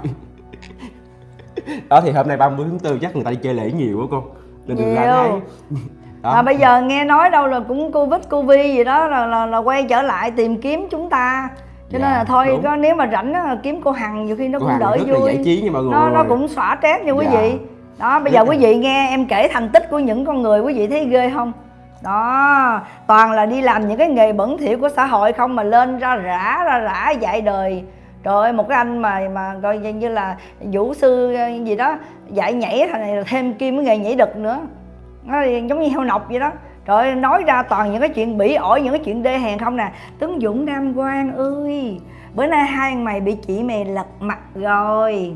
đó thì hôm nay 30 tháng 4 chắc người ta đi chơi lễ nhiều quá cô đường like Nhiều. thấy đó. [LAUGHS] mà bây giờ nghe nói đâu là cũng covid covid gì đó là, là, là quay trở lại tìm kiếm chúng ta cho nên Dạ, là thôi đúng. có nếu mà rảnh á, kiếm cô hằng nhiều khi nó cô cũng Hằng đỡ vui giải trí nha mọi người nó nó cũng xóa stress nha quý Dạ. vị đó bây giờ quý vị nghe em kể thành tích của những con người quý vị thấy ghê không đó toàn là đi làm những cái nghề bẩn thỉu của xã hội không mà lên ra rã ra rã dạy đời. Trời ơi một cái anh mà mà coi như- như là vũ sư gì đó dạy nhảy thằng này là thêm kim cái nghề nhảy đực nữa. Nó giống như heo nọc vậy đó. Trời ơi, nói ra toàn những cái chuyện bỉ ổi những cái chuyện đê hèn không nè. Tướng dũng nam quang ơi bữa nay hai mày bị chị mày lật mặt rồi.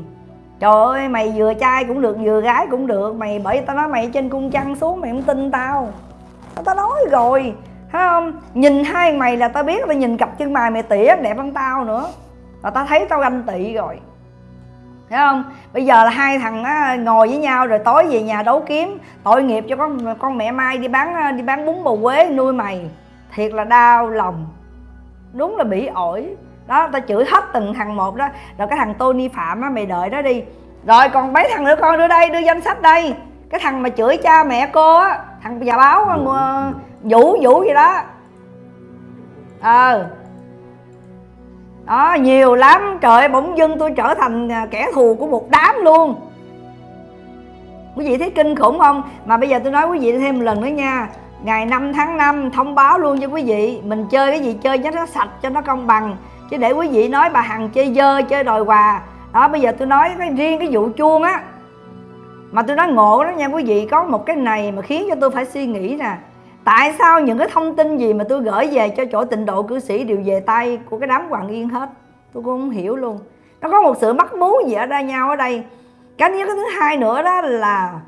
Trời ơi mày vừa trai cũng được vừa gái cũng được. Mày bởi tao nói mày trên cung trăng xuống mày không tin tao tao nói rồi thấy không? Nhìn hai mày là tao biết tao nhìn cặp chân mày mày tỉa đẹp hơn tao nữa. Là tao thấy tao ganh tị rồi. Thấy không? Bây giờ là hai thằng á, ngồi với nhau rồi tối về nhà đấu kiếm. Tội nghiệp cho con con mẹ mai đi bán đi bán bún bò quế nuôi mày. Thiệt là đau lòng. Đúng là bị ổi. Đó tao chửi hết từng thằng một đó. Rồi cái thằng Tony Phạm á mày đợi đó đi. Rồi còn mấy thằng nữa con đưa đây đưa danh sách đây. Cái thằng mà chửi cha mẹ cô á thằng nhà báo Vũ. vũ gì đó. Ờ. Đó nhiều lắm. Trời bỗng dưng tôi trở thành à, kẻ thù của một đám luôn. Quý vị thấy kinh khủng không? Mà bây giờ tôi nói quý vị thêm một lần nữa nha. Ngày 5 tháng 5 thông báo luôn cho quý vị mình chơi cái gì chơi cho nó sạch cho nó công bằng. Chứ để quý vị nói bà hằng chơi dơ chơi đòi quà. Đó bây giờ tôi nói cái riêng cái vụ chuông á mà tôi nói ngộ đó nha, quý vị, có một cái này mà khiến cho tôi phải suy nghĩ nè. Tại sao những cái thông tin gì mà tôi gửi về cho chỗ tịnh độ cư sĩ đều về tay của cái đám hoàng yên hết? Tôi cũng không hiểu luôn. Nó có một sự mắc mú gì ở đây nhau ở đây? Cái cái thứ hai nữa đó là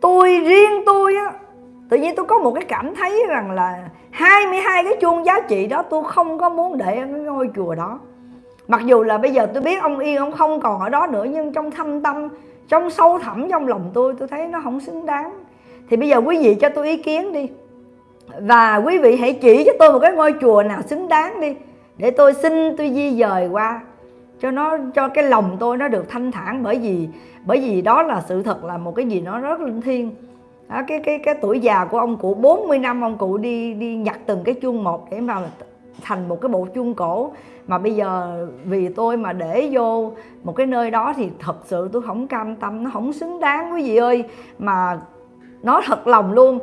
tôi, riêng tôi á, tự nhiên tôi có một cái cảm thấy rằng là 22 cái chuông giá trị đó tôi không có muốn để ở cái ngôi chùa đó. Mặc dù là bây giờ tôi biết ông yên ông không còn ở đó nữa, nhưng trong thâm tâm trong sâu thẳm trong lòng tôi tôi thấy nó không xứng đáng. Thì bây giờ quý vị cho tôi ý kiến đi. Và quý vị hãy chỉ cho tôi một cái ngôi chùa nào xứng đáng đi để tôi xin tôi di dời qua cho nó cho cái lòng tôi nó được thanh thản. Bởi vì bởi vì đó là sự thật là một cái gì nó rất linh thiêng. Đó, cái cái cái tuổi già của ông cụ 40 năm ông cụ đi đi nhặt từng cái chuông một để mà thành một cái bộ chuông cổ mà bây giờ vì tôi mà để vô một cái nơi đó thì thật sự tôi không cam tâm nó không xứng đáng quý vị ơi. Mà nói thật lòng luôn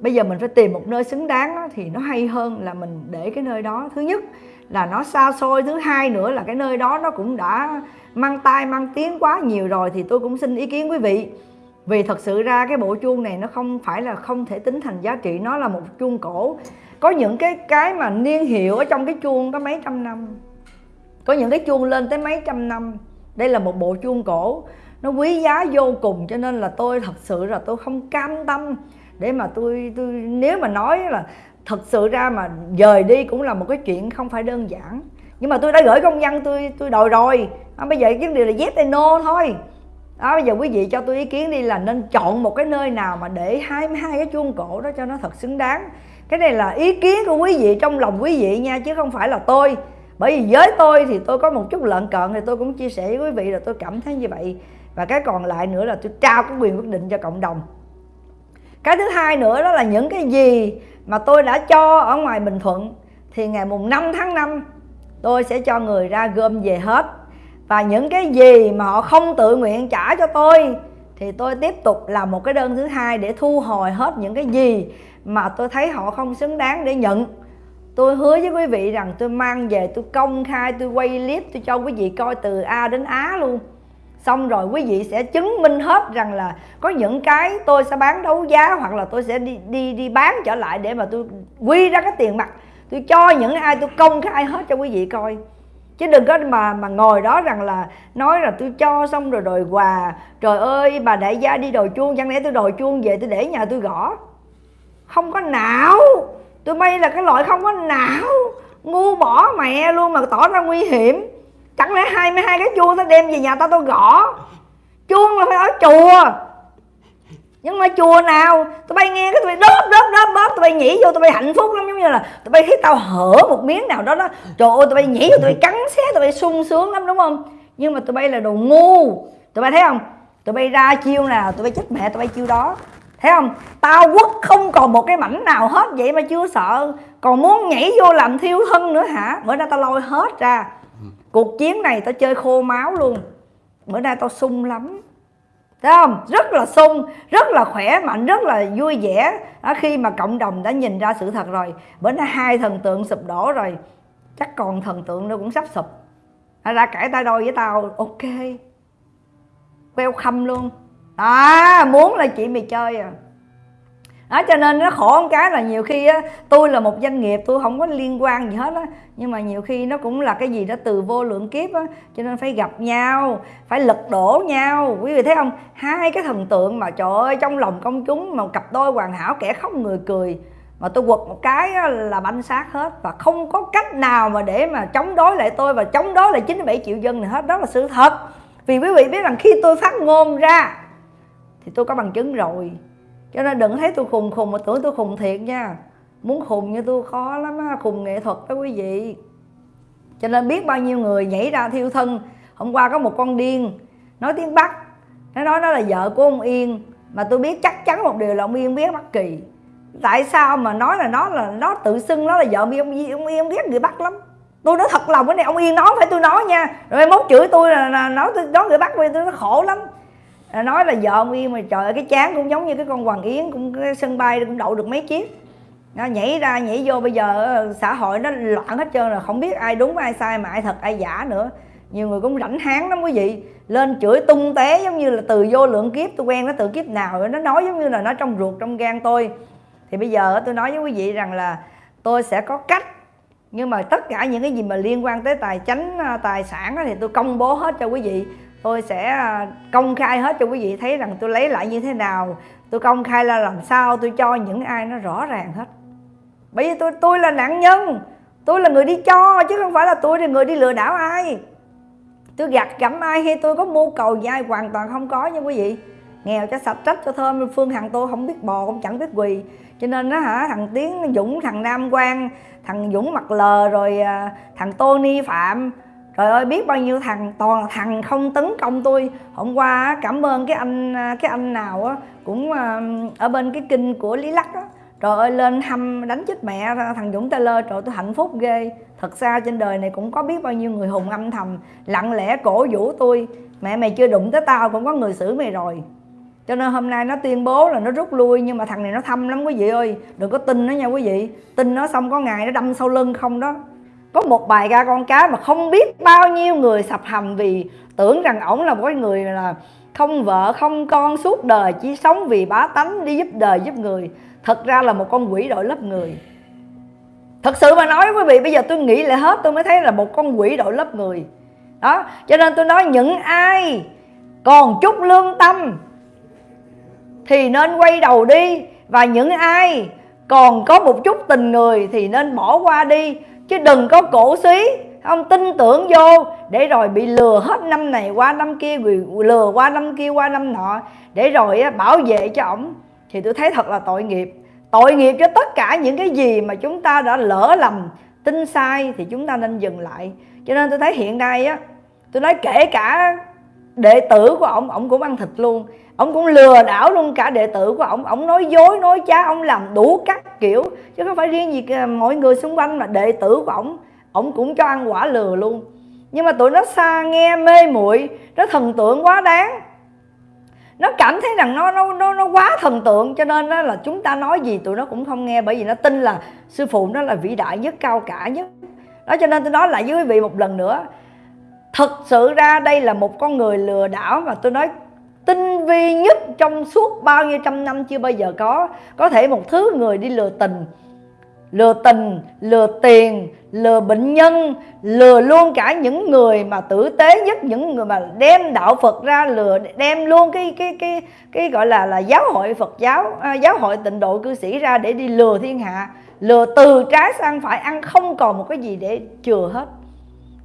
bây giờ mình phải tìm một nơi xứng đáng đó, thì nó hay hơn là mình để cái nơi đó. Thứ nhất là nó xa xôi thứ hai nữa là cái nơi đó nó cũng đã mang tai mang tiếng quá nhiều rồi thì tôi cũng xin ý kiến quý vị. Vì thật sự ra cái bộ chuông này nó không phải là không thể tính thành giá trị nó là một chuông cổ có những cái cái mà niên hiệu ở trong cái chuông có mấy trăm năm. Có những cái chuông lên tới mấy trăm năm. Đây là một bộ chuông cổ. Nó quý giá vô cùng cho nên là tôi thật sự là tôi không cam tâm để mà tôi tôi nếu mà nói là thật sự ra mà dời đi cũng là một cái chuyện không phải đơn giản. Nhưng mà tôi đã gửi công văn tôi tôi đòi rồi. À, bây giờ cái điều là yes hay no thôi. Đó bây giờ quý vị cho tôi ý kiến đi là nên chọn một cái nơi nào mà để 22 cái chuông cổ đó cho nó thật xứng đáng cái này là ý kiến của quý vị, trong lòng quý vị nha, chứ không phải là tôi. Bởi vì với tôi thì tôi có một chút lợn cợn thì tôi cũng chia sẻ với quý vị là tôi cảm thấy như vậy. Và cái còn lại nữa là tôi trao cái quyền quyết định cho cộng đồng. Cái thứ hai nữa đó là những cái gì mà tôi đã cho ở ngoài Bình Thuận thì ngày mùng 5 tháng 5 tôi sẽ cho người ra gom về hết. Và những cái gì mà họ không tự nguyện trả cho tôi thì tôi tiếp tục làm một cái đơn thứ hai để thu hồi hết những cái gì mà tôi thấy họ không xứng đáng để nhận. Tôi hứa với quý vị rằng tôi mang về, tôi công khai, tôi quay clip, tôi cho quý vị coi từ A đến Á luôn. Xong rồi quý vị sẽ chứng minh hết rằng là có những cái tôi sẽ bán đấu giá hoặc là tôi sẽ đi đi đi bán trở lại để mà tôi quy ra cái tiền mặt. Tôi cho những ai tôi công khai hết cho quý vị coi. Chứ đừng có mà mà ngồi đó rằng là nói là tôi cho xong rồi đòi quà. Trời ơi, bà đại gia đi đòi chuông, chẳng lẽ tôi đòi chuông về tôi để nhà tôi gõ? Không có não tụi bay là cái loại không có não ngu bỏ mẹ luôn mà tỏ ra nguy hiểm chẳng lẽ hai mươi hai cái chuông tao đem về nhà tao tao gõ chuông là phải ở chùa nhưng mà chùa nào tụi bay nghe cái tụi bay đớp đớp đớp đớp tụi bay nhảy vô tụi bay hạnh phúc lắm giống như là tụi bay thấy tao hở một miếng nào đó đó trời ơi tụi bay nhảy vô tụi bay cắn xé tụi bay sung sướng lắm đúng không nhưng mà tụi bay là đồ ngu tụi bay thấy không tụi bay ra chiêu nào tụi bay chết mẹ tụi bay chiêu đó thấy không? Tao quất không còn một cái mảnh nào hết vậy mà chưa sợ. Còn muốn nhảy vô làm thiêu thân nữa hả? Bữa nay tao lôi hết ra. Cuộc chiến này tao chơi khô máu luôn. Bữa nay tao sung lắm. Thấy không? Rất là sung rất là khỏe mạnh rất là vui vẻ. Đó, khi mà cộng đồng đã nhìn ra sự thật rồi bữa nay hai thần tượng sụp đổ rồi. Chắc còn thần tượng nó cũng sắp sụp. Ra cãi tay đôi với tao. Ok. Welcome luôn à muốn là chị mày chơi à. Đó, cho nên nó khổ một cái là nhiều khi á, tôi là một doanh nghiệp, tôi không có liên quan gì hết á. Nhưng mà nhiều khi nó cũng là cái gì đó từ vô lượng kiếp á, cho nên phải gặp nhau, phải lật đổ nhau. Quý vị thấy không? Hai cái thần tượng mà trời ơi, trong lòng công chúng mà cặp đôi hoàn hảo kẻ khóc người cười, mà tôi quật một cái là banh xác hết. Và không có cách nào mà để mà chống đối lại tôi và chống đối lại 97 triệu dân này hết. Đó là sự thật. Vì quý vị biết rằng khi tôi phát ngôn ra thì tôi có bằng chứng rồi. Cho nên đừng thấy tôi khùng khùng mà tưởng tôi khùng thiệt nha. Muốn khùng như tôi khó lắm á khùng nghệ thuật đó quý vị. Cho nên biết bao nhiêu người nhảy ra thiêu thân. Hôm qua có một con điên nói tiếng bắc. Nó nói nó là vợ của ông yên mà tôi biết chắc chắn một điều là ông yên biết bất kỳ. Tại sao mà nói là nó là nó tự xưng nó là vợ ông yên ông yên biết người bắc lắm. Tôi nói thật lòng cái này ông yên nói phải tôi nói nha. Rồi mốt chửi tôi là, là nói tôi nói người bắc tôi nó khổ lắm nói là vợ ông yên mà trời ơi, cái chán cũng giống như cái con hoàng yến, cũng cái sân bay cũng đậu được mấy chiếc. Nó nhảy ra, nhảy vô, bây giờ ờ, xã hội nó loạn hết trơn rồi, không biết ai đúng, ai sai, mà ai thật, ai giả nữa. Nhiều người cũng rảnh háng lắm quý vị. Lên chửi tung té giống như là từ vô lượng kiếp, tôi quen nó từ kiếp nào nó nói giống như là nó trong ruột, trong gan tôi. Thì bây giờ tôi nói với quý vị rằng là tôi sẽ có cách, nhưng mà tất cả những cái gì mà liên quan tới tài chánh ờ, tài sản thì tôi công bố hết cho quý vị tôi sẽ à, công khai hết cho quý vị thấy rằng tôi lấy lại như thế nào. Tôi công khai là làm sao, tôi cho những ai nó rõ ràng hết. Bởi vì tôi tôi là nạn nhân. Tôi là người đi cho, chứ không phải là tôi là người đi lừa đảo ai. Tôi gặt gẫm ai hay tôi có mưu cầu gì ai hoàn toàn không có nha quý vị. Nghèo cho sạch trách cho thơm, phương hằng tôi không biết bò, cũng chẳng biết quỳ. Cho nên nó hả, thằng tiến, dũng, thằng nam quang, thằng dũng mặt lờ rồi à, thằng tony phạm trời ơi, biết bao nhiêu thằng, toàn thằng không tấn công tôi. Hôm qua cảm ơn cái anh à, cái anh nào á, cũng à, ở bên cái kinh của lý lắc á. Trời ơi, lên hâm đánh chết mẹ thằng dũng taylor. Trời tôi hạnh phúc ghê. Thật ra trên đời này cũng có biết bao nhiêu người hùng âm thầm, lặng lẽ cổ vũ tôi. Mẹ, mày chưa đụng tới tao, cũng có người xử mày rồi. Cho nên hôm nay nó tuyên bố là nó rút lui, nhưng mà thằng này nó thâm lắm quý vị ơi. Đừng có tin nó nha quý vị. Tin nó xong có ngày nó đâm sau lưng không đó có một bài ca con cá mà không biết bao nhiêu người sập hầm vì tưởng rằng ổng là một cái người là không vợ, không con suốt đời, chỉ sống vì bá tánh đi giúp đời giúp người. Thật ra là một con quỷ đội lớp người. Thật sự mà nói quý vị, bây giờ tôi nghĩ lại hết, tôi mới thấy là một con quỷ đội lớp người. Đó, cho nên tôi nói những ai còn chút lương tâm thì nên quay đầu đi, và những ai còn có một chút tình người thì nên bỏ qua đi chứ đừng có cổ suý không tin tưởng vô, để rồi bị lừa hết năm này qua năm kia lừa qua năm kia qua năm nọ. Để rồi bảo vệ cho ổng. Thì tôi thấy thật là tội nghiệp. Tội nghiệp cho tất cả những cái gì mà chúng ta đã lỡ lầm, tin sai thì chúng ta nên dừng lại. Cho nên tôi thấy hiện nay á, tôi nói kể cả đệ tử của ổng ổng cũng ăn thịt luôn ông cũng lừa đảo luôn cả đệ tử của ông, ông nói dối nói trá ông làm đủ các kiểu. Chứ không phải riêng gì ờ, mọi người xung quanh mà đệ tử của ông, ông cũng cho ăn quả lừa luôn. Nhưng mà tụi nó xa nghe mê muội. Nó thần tượng quá đáng. Nó cảm thấy rằng nó nó nó nó quá thần tượng. Cho nên đó là chúng ta nói gì tụi nó cũng không nghe. Bởi vì nó tin là sư phụ nó là vĩ đại nhất cao cả nhất. Đó cho nên tôi nói lại với quý vị một lần nữa. Thật sự ra đây là một con người lừa đảo mà tôi nói tinh vi nhất trong suốt bao nhiêu trăm năm chưa bao giờ có. Có thể một thứ người đi lừa tình lừa tình lừa tiền lừa bệnh nhân lừa luôn cả những người mà tử tế nhất những người mà đem đạo Phật ra lừa đem luôn cái cái cái cái gọi là là giáo hội Phật giáo à, giáo hội tịnh độ cư sĩ ra để đi lừa thiên hạ. Lừa từ trái sang phải ăn không còn một cái gì để chừa hết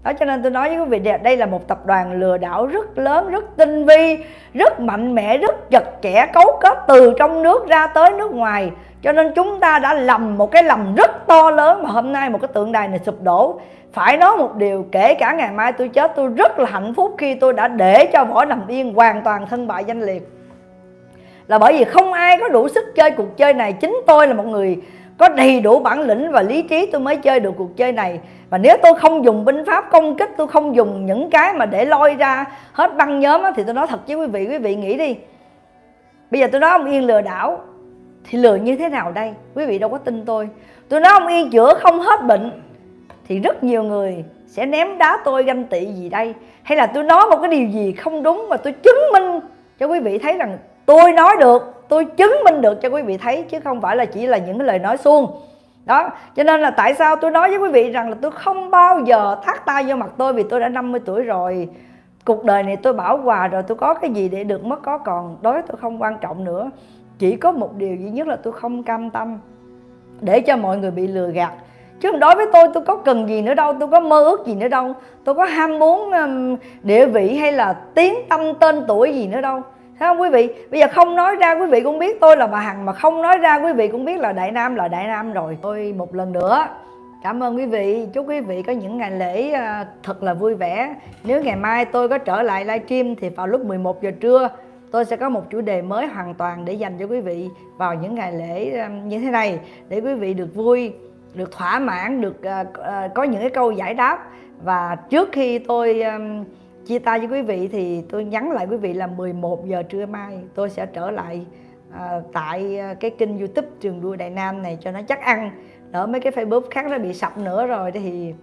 đó, cho nên tôi nói với quý vị, đây là một tập đoàn lừa đảo rất lớn, rất tinh vi, rất mạnh mẽ, rất chặt chẽ, cấu kết từ trong nước ra tới nước ngoài. Cho nên chúng ta đã lầm một cái lầm rất to lớn mà hôm nay một cái tượng đài này sụp đổ. Phải nói một điều, kể cả ngày mai tôi chết, tôi rất là hạnh phúc khi tôi đã để cho võ nằm yên hoàn toàn thân bại danh liệt. Là bởi vì không ai có đủ sức chơi cuộc chơi này. Chính tôi là một người có đầy đủ bản lĩnh và lý trí tôi mới chơi được cuộc chơi này. Và nếu tôi không dùng binh pháp công kích, tôi không dùng những cái mà để lôi ra hết băng nhóm thì tôi nói thật với quý vị quý vị nghĩ đi. Bây giờ tôi nói ông yên lừa đảo, thì lừa như thế nào đây? Quý vị đâu có tin tôi. Tôi nói ông yên chữa không hết bệnh, thì rất nhiều người sẽ ném đá tôi ganh tị gì đây? Hay là tôi nói một cái điều gì không đúng mà tôi chứng minh cho quý vị thấy rằng tôi nói được? Tôi chứng minh được cho quý vị thấy, chứ không phải là chỉ là những cái lời nói suông. Đó, cho nên là tại sao tôi nói với quý vị rằng là tôi không bao giờ thắt tay vô mặt tôi vì tôi đã 50 tuổi rồi. Cuộc đời này tôi bảo hòa rồi, tôi có cái gì để được mất có còn, đối với tôi không quan trọng nữa. Chỉ có một điều duy nhất là tôi không cam tâm, để cho mọi người bị lừa gạt. Chứ đối với tôi tôi có cần gì nữa đâu, tôi có mơ ước gì nữa đâu. Tôi có ham muốn địa vị hay là tiếng tâm tên tuổi gì nữa đâu. Thấy không quý vị? Bây giờ không nói ra quý vị cũng biết tôi là bà Hằng Mà không nói ra quý vị cũng biết là Đại Nam là Đại Nam rồi Tôi một lần nữa Cảm ơn quý vị, chúc quý vị có những ngày lễ à, thật là vui vẻ Nếu ngày mai tôi có trở lại livestream thì vào lúc 11 giờ trưa Tôi sẽ có một chủ đề mới hoàn toàn để dành cho quý vị vào những ngày lễ à, như thế này Để quý vị được vui, được thỏa mãn, được à, có những cái câu giải đáp Và trước khi tôi chia tay với quý vị thì tôi nhắn lại quý vị là 11 giờ trưa mai tôi sẽ trở lại à, tại à, cái kênh youtube trường đua đại nam này cho nó chắc ăn. Đỡ mấy cái facebook khác nó bị sập nữa rồi thì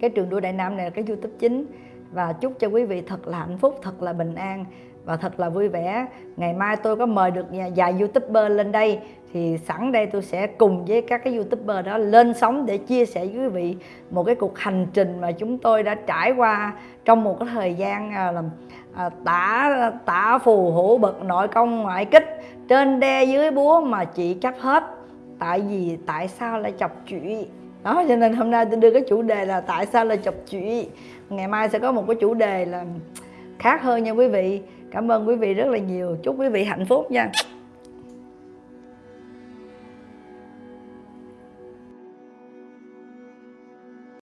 cái trường đua đại nam này là cái youtube chính. Và chúc cho quý vị thật là hạnh phúc thật là bình an và thật là vui vẻ. Ngày mai tôi có mời được vài youtuber lên đây thì sẵn đây tôi sẽ cùng với các cái youtuber đó lên sóng để chia sẻ với quý vị một cái cuộc hành trình mà chúng tôi đã trải qua trong một cái thời gian à, làm à, tả tả phù hữu bậc nội công ngoại kích trên đe dưới búa mà chị chấp hết. Tại vì tại sao lại chọc chuyện đó cho nên hôm nay tôi đưa cái chủ đề là tại sao lại chọc chuyện ngày mai sẽ có một cái chủ đề là khác hơn nha quý vị. Cảm ơn quý vị rất là nhiều. Chúc quý vị hạnh phúc nha.